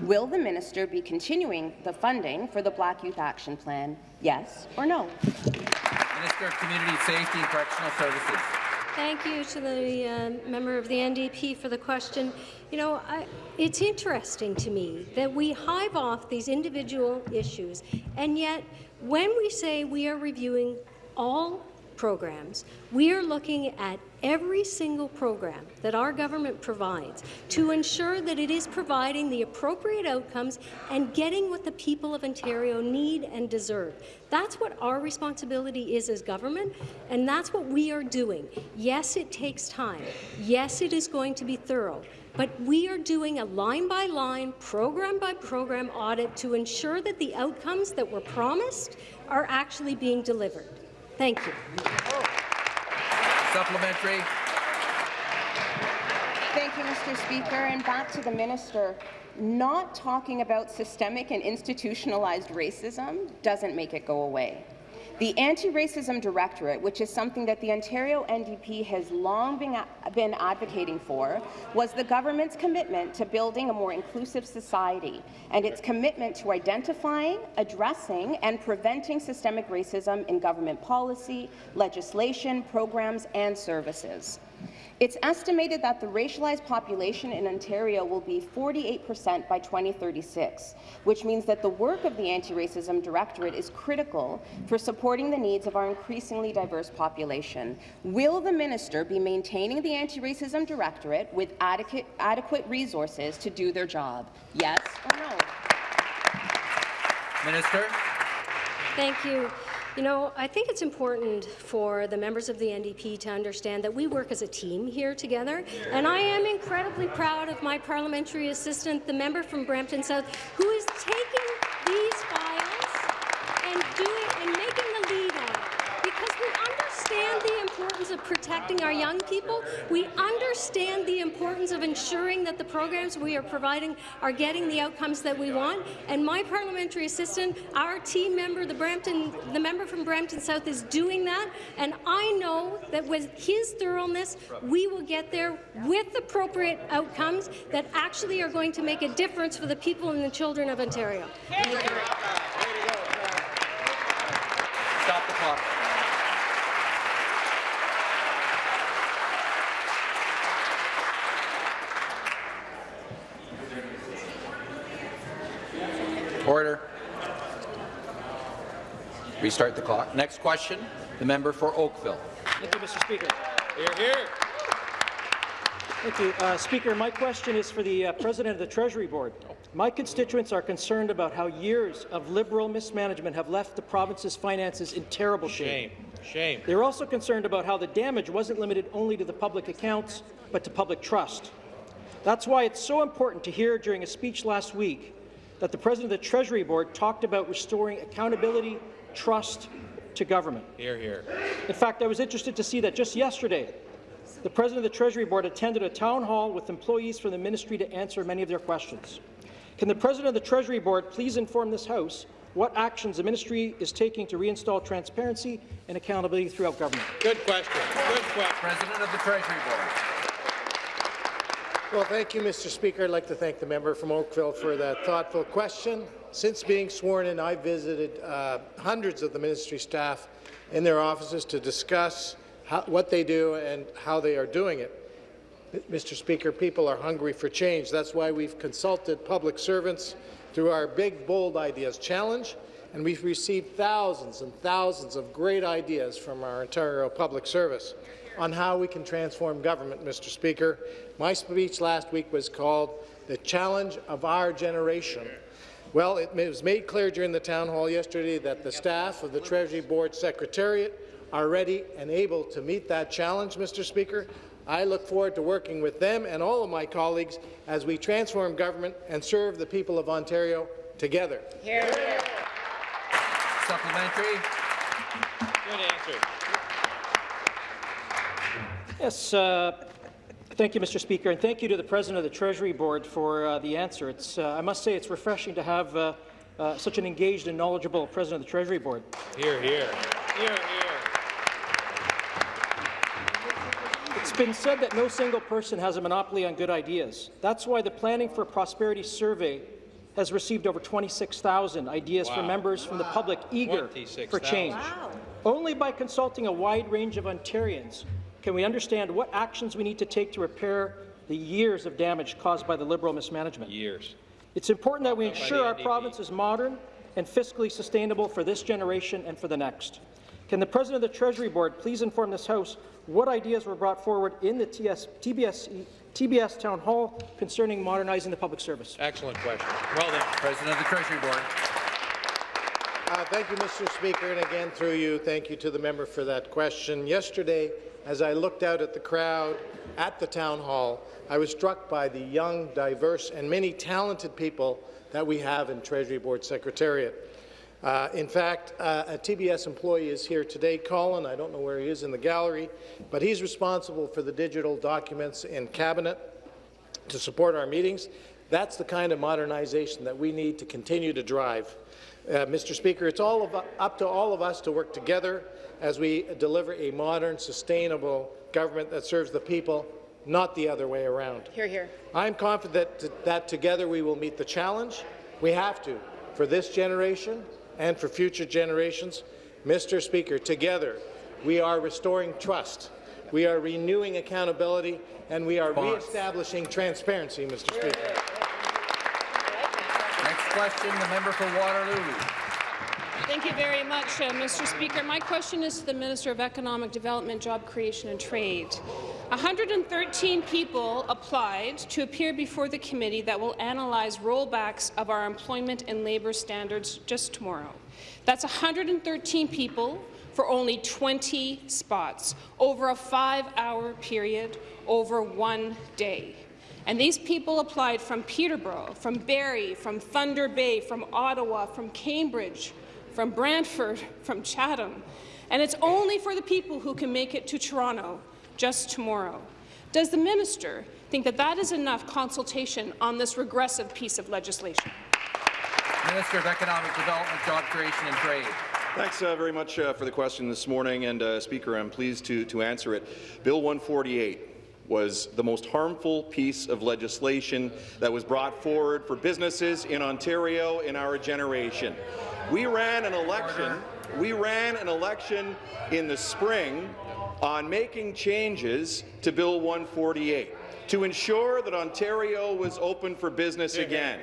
Will the minister be continuing the funding for the Black Youth Action Plan, yes or no? Minister of Community Safety and Correctional Services. Thank you to the uh, member of the NDP for the question. You know, I, it's interesting to me that we hive off these individual issues, and yet when we say we are reviewing all programs, we are looking at every single program that our government provides to ensure that it is providing the appropriate outcomes and getting what the people of Ontario need and deserve. That's what our responsibility is as government, and that's what we are doing. Yes, it takes time. Yes, it is going to be thorough. But we are doing a line-by-line, program-by-program audit to ensure that the outcomes that were promised are actually being delivered. Thank you. Supplementary. Thank you, Mr. Speaker. And back to the minister. Not talking about systemic and institutionalized racism doesn't make it go away. The Anti-Racism Directorate, which is something that the Ontario NDP has long been, been advocating for, was the government's commitment to building a more inclusive society and its commitment to identifying, addressing and preventing systemic racism in government policy, legislation, programs and services. It's estimated that the racialized population in Ontario will be 48 percent by 2036, which means that the work of the Anti-Racism Directorate is critical for supporting the needs of our increasingly diverse population. Will the minister be maintaining the Anti-Racism Directorate with adequate, adequate resources to do their job? Yes or no? Minister. Thank you. You know, I think it's important for the members of the NDP to understand that we work as a team here together, and I am incredibly proud of my parliamentary assistant, the member from Brampton South, who is taking these files and doing and making the lead on it, because we understand the importance of protecting our young people. We understand the importance of ensuring that the programs we are providing are getting the outcomes that we want. And my parliamentary assistant, our team member, the Brampton, the member from Brampton South, is doing that. And I know that with his thoroughness, we will get there with appropriate outcomes that actually are going to make a difference for the people and the children of Ontario. Stop the clock. Order. Restart the clock. Next question, the member for Oakville. Thank you, Mr. Speaker. Here, here. Thank you. Uh, Speaker, my question is for the uh, President of the Treasury Board. My constituents are concerned about how years of Liberal mismanagement have left the province's finances in terrible shape. Shame. Shame. They're also concerned about how the damage wasn't limited only to the public accounts, but to public trust. That's why it's so important to hear during a speech last week that the President of the Treasury Board talked about restoring accountability, trust to government. Here, here. In fact, I was interested to see that just yesterday, the President of the Treasury Board attended a town hall with employees from the ministry to answer many of their questions. Can the President of the Treasury Board please inform this House what actions the ministry is taking to reinstall transparency and accountability throughout government? Good question. Good question. President of the Treasury Board. Well, thank you, Mr. Speaker. I'd like to thank the member from Oakville for that thoughtful question. Since being sworn in, I've visited uh, hundreds of the ministry staff in their offices to discuss how, what they do and how they are doing it. Mr. Speaker, people are hungry for change. That's why we've consulted public servants through our Big Bold Ideas Challenge, and we've received thousands and thousands of great ideas from our Ontario Public Service on how we can transform government, Mr. Speaker. My speech last week was called The Challenge of Our Generation. Well, it was made clear during the town hall yesterday that the staff of the Treasury Board Secretariat are ready and able to meet that challenge, Mr. Speaker. I look forward to working with them and all of my colleagues as we transform government and serve the people of Ontario together. Here, here. Supplementary. Good answer. Yes, uh, thank you, Mr. Speaker, and thank you to the President of the Treasury Board for uh, the answer. It's, uh, I must say it's refreshing to have uh, uh, such an engaged and knowledgeable President of the Treasury Board. Here, here. Here, here. It's been said that no single person has a monopoly on good ideas. That's why the Planning for Prosperity survey has received over 26,000 ideas from Wow. members from the public eager for 26,000. change. Only by consulting a wide range of Ontarians can we understand what actions we need to take to repair the years of damage caused by the Liberal mismanagement. Years. It's important that we Not ensure our province is modern and fiscally sustainable for this generation and for the next. Can the President of the Treasury Board please inform this House what ideas were brought forward in the TS, TBS, TBS Town Hall concerning modernizing the public service? Excellent question. Well done. President of the Treasury Board. Uh, thank you, Mr. Speaker, and again through you, thank you to the member for that question. Yesterday, as I looked out at the crowd at the town hall, I was struck by the young, diverse, and many talented people that we have in Treasury Board Secretariat. Uh, in fact, uh, a TBS employee is here today, Colin. I don't know where he is in the gallery, but he's responsible for the digital documents in Cabinet to support our meetings. That's the kind of modernization that we need to continue to drive. Uh, Mr. Speaker, it's all of, up to all of us to work together as we deliver a modern, sustainable government that serves the people, not the other way around. Here, here. I'm confident that, that together we will meet the challenge. We have to, for this generation and for future generations. Mr. Speaker, together we are restoring trust, we are renewing accountability, and we are Response. re-establishing transparency, Mr. Speaker. Question, the member for Waterloo. Thank you very much, uh, Mr. Speaker. My question is to the Minister of Economic Development, Job Creation and Trade. 113 people applied to appear before the committee that will analyze rollbacks of our employment and labour standards just tomorrow. That's 113 people for only 20 spots, over a five-hour period, over one day. And these people applied from Peterborough, from Barrie, from Thunder Bay, from Ottawa, from Cambridge, from Brantford, from Chatham. And it's only for the people who can make it to Toronto just tomorrow. Does the minister think that that is enough consultation on this regressive piece of legislation? Minister of Economic Development, Job Creation and Trade. Thanks uh, very much uh, for the question this morning, and uh, Speaker, I'm pleased to, to answer it. Bill 148 was the most harmful piece of legislation that was brought forward for businesses in Ontario in our generation. We ran an election. We ran an election in the spring on making changes to Bill 148 to ensure that Ontario was open for business again.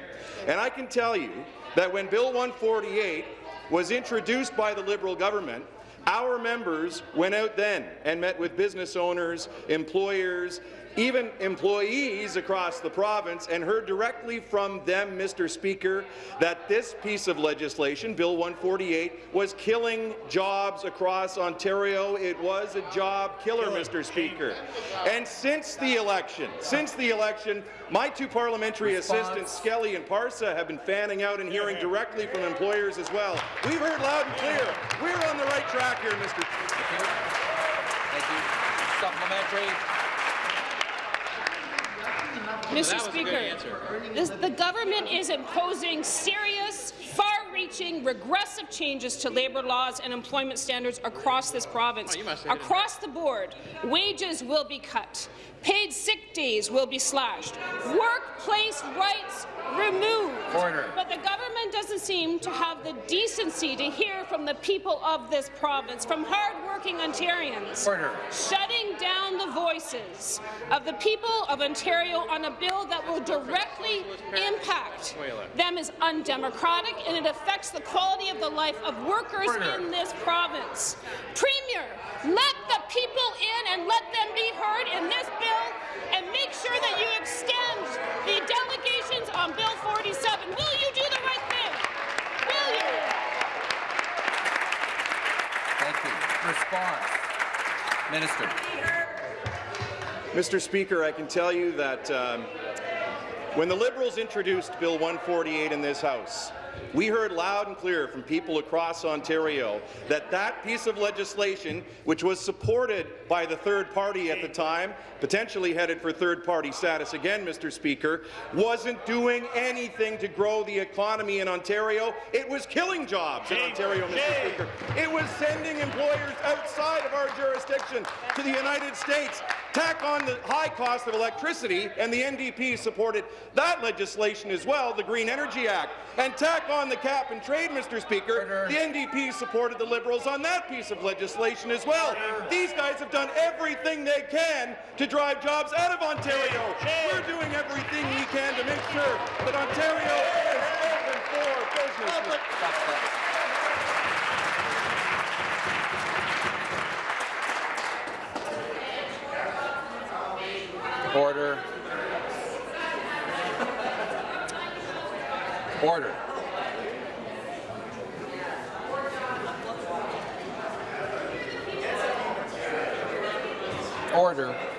And I can tell you that when Bill 148 was introduced by the Liberal government, our members went out then and met with business owners, employers, even employees across the province and heard directly from them, Mr. Speaker, that this piece of legislation, Bill 148, was killing jobs across Ontario. It was a job killer, Mr. Speaker. And since the election, since the election, my two parliamentary Response. assistants, Skelly and Parsa, have been fanning out and hearing directly from employers as well. We've heard loud and clear. We're on the right track here, Mr. Speaker. Thank you. Supplementary. Mr. Speaker, this, the government is imposing serious, far-reaching, regressive changes to labour laws and employment standards across this province. Oh, you must have it. across the board, wages will be cut, paid sick days will be slashed, workplace rights removed. Order. But the government doesn't seem to have the decency to hear from the people of this province, from hard-working Ontarians. Order. Shutting down the voices of the people of Ontario on a bill that will directly impact them is undemocratic and it affects the quality of the life of workers Order. in this province. Premier, let the people in and let them be heard in this bill and make sure that you extend the delegations on Bill 47. Will you do the right thing? Will you? Thank you. Response. Minister. Mr. Speaker, I can tell you that um, when the Liberals introduced Bill 148 in this House, we heard loud and clear from people across Ontario that that piece of legislation, which was supported by the third party at the time, potentially headed for third-party status again, Mr. Speaker, wasn't doing anything to grow the economy in Ontario. It was killing jobs in Ontario, Mr. Speaker. It was sending employers outside of our jurisdiction to the United States. Tack on the high cost of electricity, and the NDP supported that legislation as well, the Green Energy Act. And tack on the cap and trade, Mr. Speaker, the NDP supported the Liberals on that piece of legislation as well. These guys have done everything they can to drive jobs out of Ontario. We're doing everything we can to make sure that Ontario is open for business. Order. Order. Order.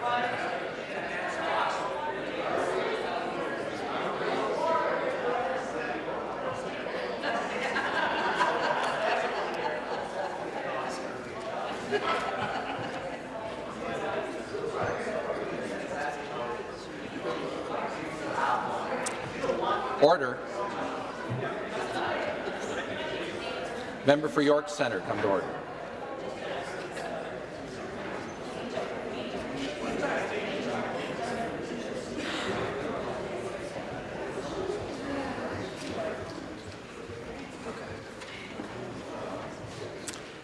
Order. Member for York Centre, come to order.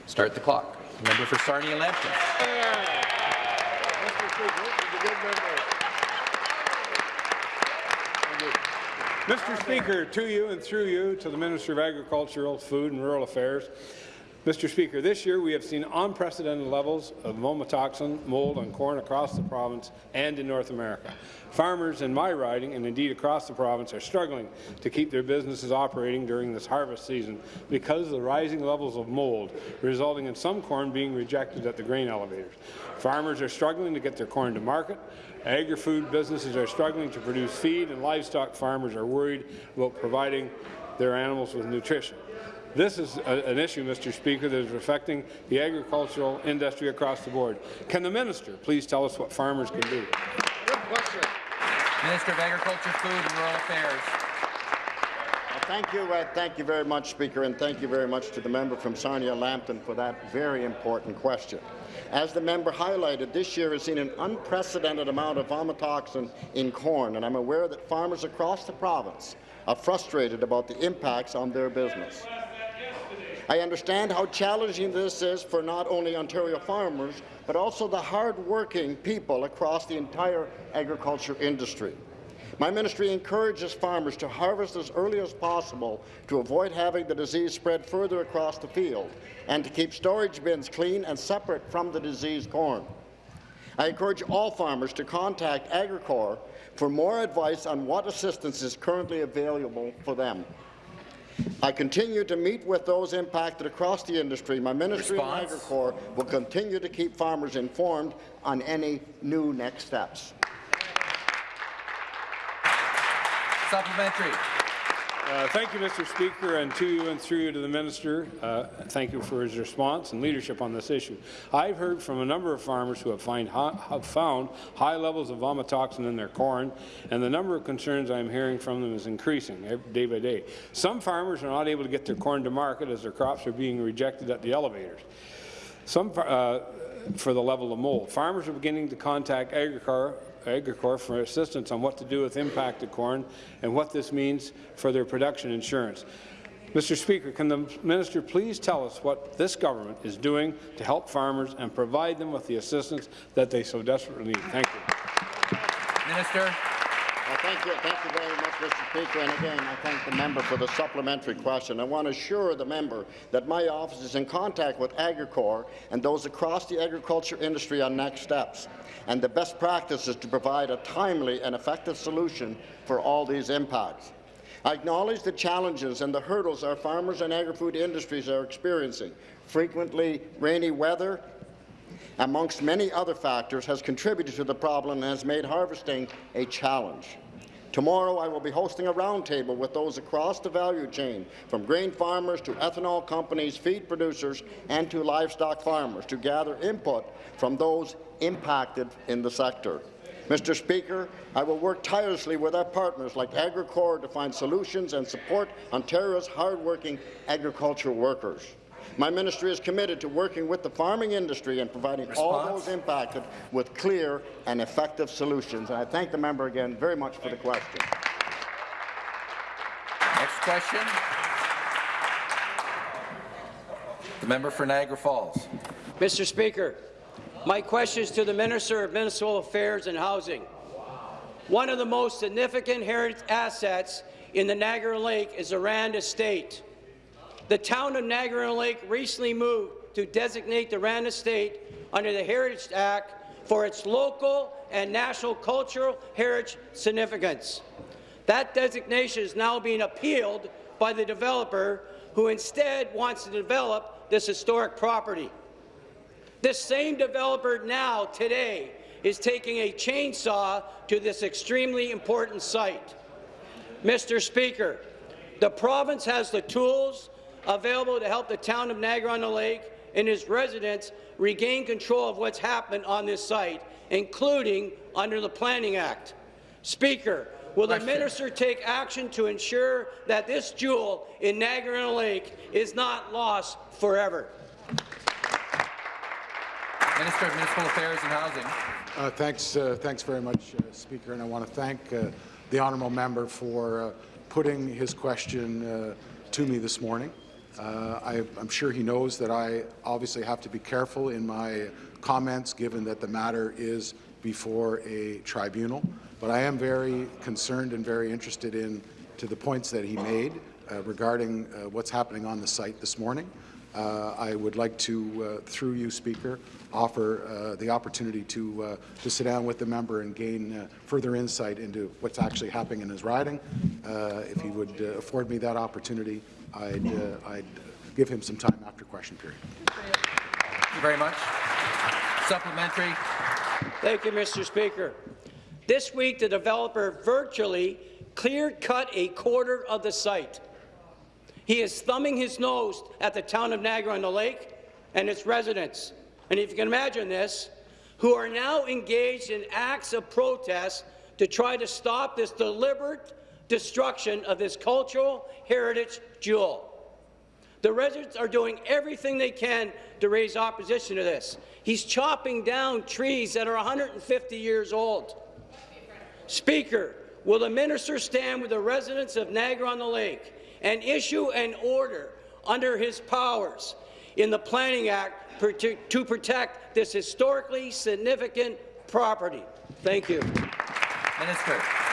Start the clock. Member for Sarnia Lambton. Mr. Speaker, to you and through you to the Minister of Agricultural, Food and Rural Affairs. Mr. Speaker, this year we have seen unprecedented levels of vomitoxin, mold on corn across the province and in North America. Farmers in my riding, and indeed across the province, are struggling to keep their businesses operating during this harvest season because of the rising levels of mold, resulting in some corn being rejected at the grain elevators. Farmers are struggling to get their corn to market. Agri-food businesses are struggling to produce feed, and livestock farmers are worried about providing their animals with nutrition. This is a, an issue, Mr. Speaker, that is affecting the agricultural industry across the board. Can the minister please tell us what farmers can do? Minister of Agriculture, Food and Rural Affairs. Well, Thank you, uh, thank you very much, Speaker, and thank you very much to the member from Sarnia Lambton for that very important question. As the member highlighted, this year has seen an unprecedented amount of vomitoxin in corn, and I'm aware that farmers across the province are frustrated about the impacts on their business. I understand how challenging this is for not only Ontario farmers, but also the hard-working people across the entire agriculture industry. My ministry encourages farmers to harvest as early as possible to avoid having the disease spread further across the field and to keep storage bins clean and separate from the diseased corn. I encourage all farmers to contact Agricorp for more advice on what assistance is currently available for them. I continue to meet with those impacted across the industry. My ministry Response? and Agricorp will continue to keep farmers informed on any new next steps. Supplementary. Uh, thank you, Mr. Speaker, and to you and through you to the minister. Uh, thank you for his response and leadership on this issue. I've heard from a number of farmers who have, find, have found high levels of vomitoxin in their corn, and the number of concerns I'm hearing from them is increasing day by day. Some farmers are not able to get their corn to market as their crops are being rejected at the elevators. Some uh, for the level of mold. Farmers are beginning to contact Agricorp, Agricorp for assistance on what to do with impacted corn and what this means for their production insurance. Mr. Speaker, can the minister please tell us what this government is doing to help farmers and provide them with the assistance that they so desperately need? Thank you. Minister. Thank you, thank you very much, Mr. Speaker. And again, I thank the member for the supplementary question. I want to assure the member that my office is in contact with Agricorp and those across the agriculture industry on next steps. And the best practice is to provide a timely and effective solution for all these impacts. I acknowledge the challenges and the hurdles our farmers and agri-food industries are experiencing. Frequently rainy weather, amongst many other factors, has contributed to the problem and has made harvesting a challenge. Tomorrow, I will be hosting a roundtable with those across the value chain, from grain farmers to ethanol companies, feed producers, and to livestock farmers, to gather input from those impacted in the sector. Mr. Speaker, I will work tirelessly with our partners like Agricorp to find solutions and support Ontario's hardworking agricultural workers. My ministry is committed to working with the farming industry and providing all those impacted with clear and effective solutions. And I thank the member again very much for the question. Next question. The member for Niagara Falls. Mr. Speaker, my question is to the Minister of Municipal Affairs and Housing. One of the most significant heritage assets in the Niagara Lake is the Rand Estate. The town of Niagara Lake recently moved to designate the Rand Estate under the Heritage Act for its local and national cultural heritage significance. That designation is now being appealed by the developer who instead wants to develop this historic property. This same developer now, today, is taking a chainsaw to this extremely important site. Mr. Speaker, the province has the tools available to help the town of Niagara-on-the-Lake and its residents regain control of what's happened on this site, including under the Planning Act. Speaker, will the minister take action to ensure that this jewel in Niagara-on-the-Lake is not lost forever? Minister of Municipal Affairs and Housing. Uh, thanks, uh, thanks very much, uh, Speaker, and I want to thank uh, the honourable member for uh, putting his question uh, to me this morning. Uh, I, I'm sure he knows that I obviously have to be careful in my comments, given that the matter is before a tribunal. But I am very concerned and very interested in to the points that he made uh, regarding uh, what's happening on the site this morning. Uh, I would like to, uh, through you, Speaker, offer uh, the opportunity to, to sit down with the member and gain further insight into what's actually happening in his riding. If he would afford me that opportunity, I'd, uh, I'd give him some time after question period. Thank you very much. Supplementary. Thank you, Mr. Speaker. This week, the developer virtually clear-cut a quarter of the site. He is thumbing his nose at the town of Niagara-on-the-Lake and its residents. And if you can imagine this, who are now engaged in acts of protest to try to stop this deliberate destruction of this cultural heritage jewel. The residents are doing everything they can to raise opposition to this. He's chopping down trees that are 150 years old. Speaker, will the minister stand with the residents of Niagara-on-the-Lake and issue an order under his powers in the Planning Act to protect this historically significant property? Thank you. Minister.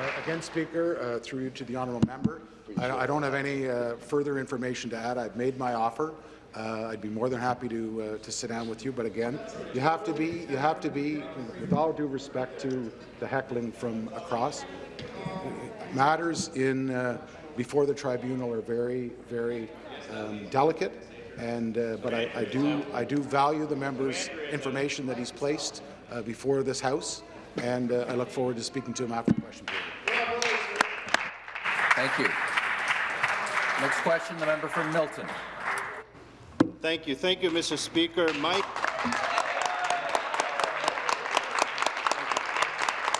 Uh, again, Speaker, uh, through to the honourable member, I, I don't have any uh, further information to add. I've made my offer. Uh, I'd be more than happy to uh, to sit down with you, but again, you have to be you have to be, with all due respect to the heckling from across, matters in uh, before the tribunal are very very um, delicate, and but I, I do I do value the member's information that he's placed before this House, and uh, I look forward to speaking to him after the question period. Thank you. Next question, the member from Milton. Thank you. Thank you, Mr. Speaker. Mike.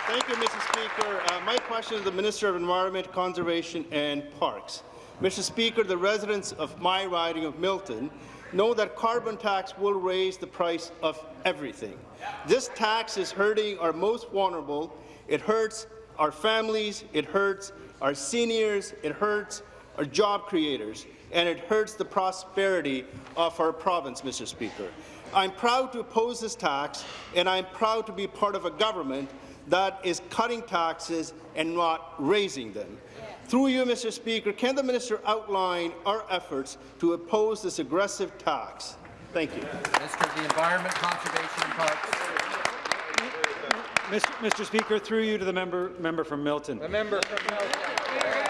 Thank you, Mr. Speaker. Uh, my question is to the Minister of Environment, Conservation and Parks. Mr. Speaker, the residents of my riding of Milton know that carbon tax will raise the price of everything. This tax is hurting our most vulnerable. It hurts our families, it hurts our seniors, it hurts our job creators, and it hurts the prosperity of our province, Mr. Speaker. I'm proud to oppose this tax, and I'm proud to be part of a government that is cutting taxes and not raising them. Through you, Mr. Speaker, can the minister outline our efforts to oppose this aggressive tax? Thank you. Minister of the Environment, Conservation and Parks. Mr. Mr. Speaker, through you to the member, member from Milton. The member from Milton.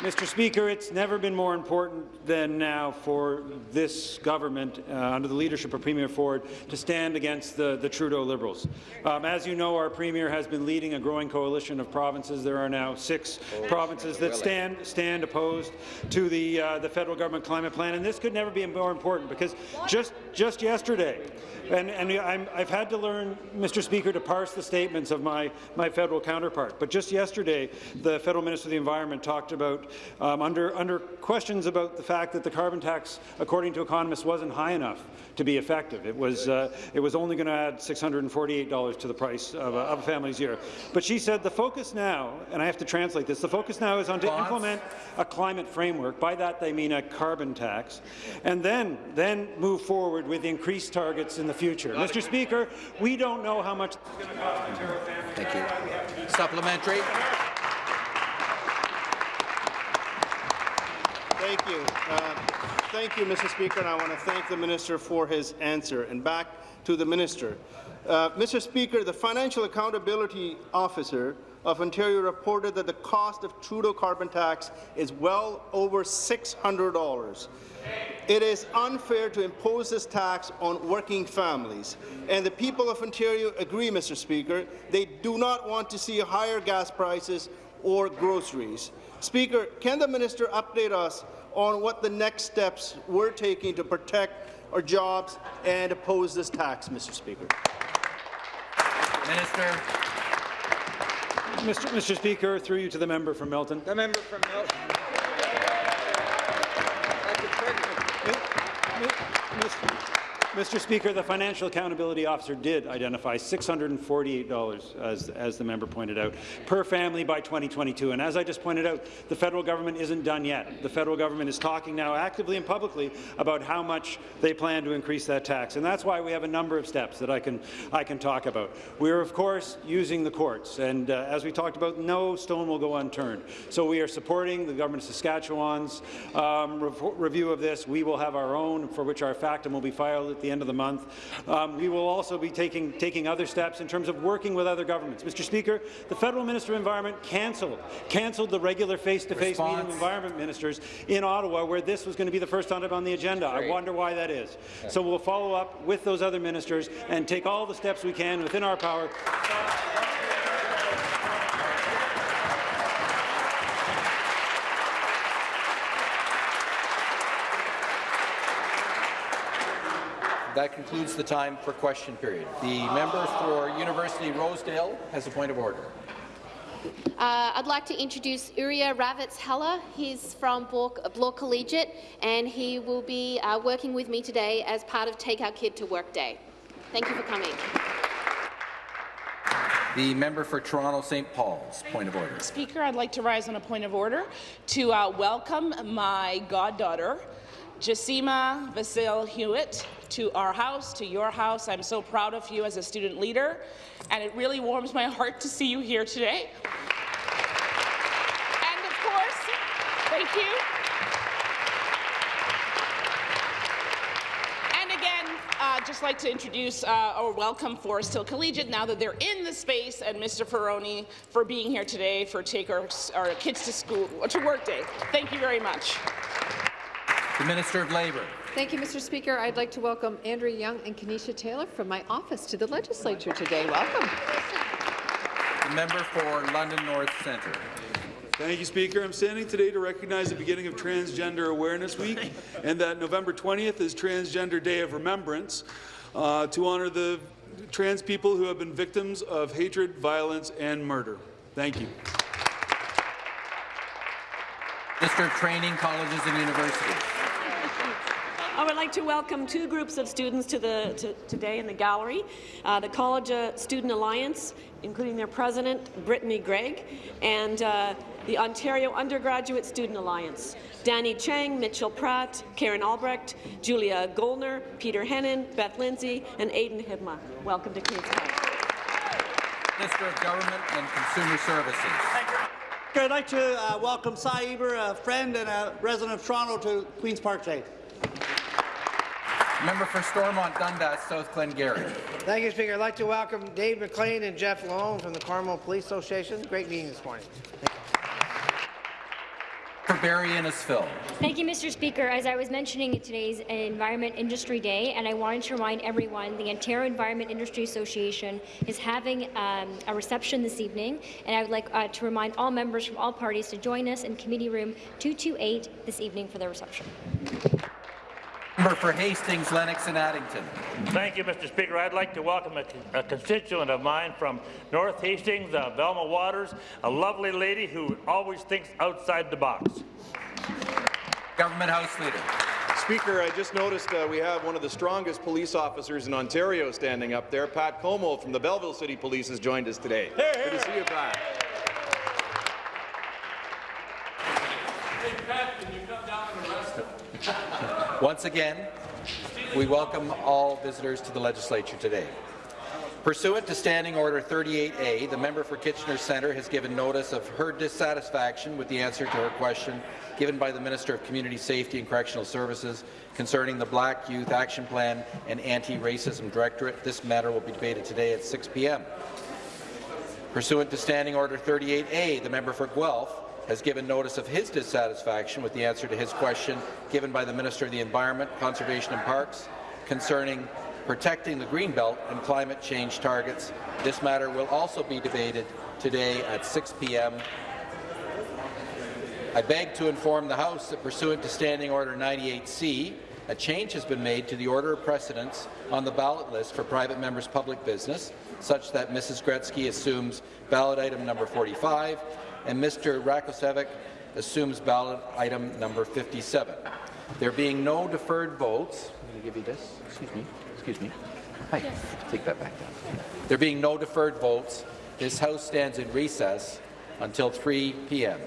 Mr. Speaker, it's never been more important than now for this government, uh, under the leadership of Premier Ford, to stand against the, the Trudeau Liberals. Um, as you know, our Premier has been leading a growing coalition of provinces. There are now six provinces that stand stand opposed to the uh, the federal government climate plan, and this could never be more important because just just yesterday, and, and I'm, I've had to learn, Mr. Speaker, to parse the statements of my, my federal counterpart. But just yesterday, the federal minister of the environment talked about, um, under, under questions about the fact that the carbon tax, according to economists, wasn't high enough to be effective. It was, uh, it was only going to add $648 to the price of a, of a family's year. But she said the focus now, and I have to translate this, the focus now is on to implement a climate framework. By that, they mean a carbon tax, and then, then move forward with increased targets in the future. Mr. Speaker, we don't know how much it's going to cost Ontario. Thank you. Supplementary. Thank you. Uh, thank you, Mr. Speaker, and I want to thank the minister for his answer. And back to the minister. Uh, Mr. Speaker, the Financial Accountability Officer of Ontario reported that the cost of Trudeau carbon tax is well over $600. It is unfair to impose this tax on working families, and the people of Ontario agree, Mr. Speaker. They do not want to see higher gas prices or groceries. Speaker, can the minister update us on what the next steps we're taking to protect our jobs and oppose this tax, Mr. Speaker? Minister. Mr. Mr. Speaker, through you to the member from Milton. The member from Milton. Mr. Speaker, the Financial Accountability Officer did identify $648, as, as the member pointed out, per family by 2022. And as I just pointed out, the federal government isn't done yet. The federal government is talking now actively and publicly about how much they plan to increase that tax. And that's why we have a number of steps that I can, I can talk about. We are, of course, using the courts. And uh, as we talked about, no stone will go unturned. So we are supporting the government of Saskatchewan's um, rev review of this. We will have our own, for which our factum will be filed at the end of the month. Um, we will also be taking, taking other steps in terms of working with other governments. Mr. Speaker, the Federal Minister of Environment cancelled, cancelled the regular face-to-face -face meeting of environment ministers in Ottawa, where this was going to be the first item on the agenda. I wonder why that is. So we'll follow up with those other ministers and take all the steps we can within our power That concludes the time for question period. The member for University Rosedale has a point of order. Uh, I'd like to introduce Uriah Ravitz Heller. He's from Bloor Collegiate, and he will be uh, working with me today as part of Take Our Kid to Work Day. Thank you for coming. The member for Toronto St. Paul's, point of order. Speaker, I'd like to rise on a point of order to uh, welcome my goddaughter, Jasima Vasil Hewitt, to our house, to your house. I'm so proud of you as a student leader, and it really warms my heart to see you here today. And of course, thank you. And again, uh, just like to introduce uh, or welcome Forest Hill Collegiate now that they're in the space, and Mr. Ferroni for being here today for take our, our kids to school to work day. Thank you very much. The Minister of Labour. Thank you, Mr. Speaker. I'd like to welcome Andrea Young and Kenesha Taylor from my office to the legislature today. Welcome. The member for London North Centre. Thank you, Speaker. I'm standing today to recognize the beginning of Transgender Awareness Week and that November 20th is Transgender Day of Remembrance uh, to honour the trans people who have been victims of hatred, violence and murder. Thank you. Minister of Training, Colleges and Universities. I would like to welcome two groups of students to the to, today in the gallery. Uh, the College uh, Student Alliance, including their president, Brittany Gregg, and uh, the Ontario Undergraduate Student Alliance. Danny Chang, Mitchell Pratt, Karen Albrecht, Julia Goldner, Peter Hennon, Beth Lindsay, and Aidan Hibma. Welcome to Queen's Park. Minister of Government and Consumer Services. I'd like to uh, welcome Cy Eber, a friend and a resident of Toronto, to Queen's Park Day. Member for Stormont Dundas, South Glengarry. Thank you, Speaker. I'd like to welcome Dave McLean and Jeff Lone from the Cornwall Police Association. Great meeting this morning. For Barrie Innisfil. Thank you, Mr. Speaker. As I was mentioning at today's Environment Industry Day, and I wanted to remind everyone, the Ontario Environment Industry Association is having um, a reception this evening, and I would like uh, to remind all members from all parties to join us in Committee Room 228 this evening for the reception. Member for Hastings, Lennox and Addington. Thank you, Mr. Speaker. I'd like to welcome a, a constituent of mine from North Hastings, uh, Velma Waters, a lovely lady who always thinks outside the box. Government House Leader. Speaker, I just noticed uh, we have one of the strongest police officers in Ontario standing up there. Pat Como from the Belleville City Police has joined us today. Hey, Good to see you, Pat. Hey, Pat, can you come down and arrest him? Once again, we welcome all visitors to the legislature today. Pursuant to Standing Order 38A, the member for Kitchener Centre has given notice of her dissatisfaction with the answer to her question given by the Minister of Community Safety and Correctional Services concerning the Black Youth Action Plan and Anti-Racism Directorate. This matter will be debated today at 6 p.m. Pursuant to Standing Order 38A, the member for Guelph has given notice of his dissatisfaction with the answer to his question given by the Minister of the Environment, Conservation and Parks concerning protecting the Greenbelt and climate change targets. This matter will also be debated today at 6 p.m. I beg to inform the House that pursuant to Standing Order 98C, a change has been made to the order of precedence on the ballot list for private members' public business, such that Mrs. Gretzky assumes ballot item number 45 and Mr. Rakocevic assumes ballot item number 57. There being no deferred votes, I'm going to give you this. Excuse me. Excuse me. Hi. Take that back down. There being no deferred votes, this House stands in recess until 3 p.m.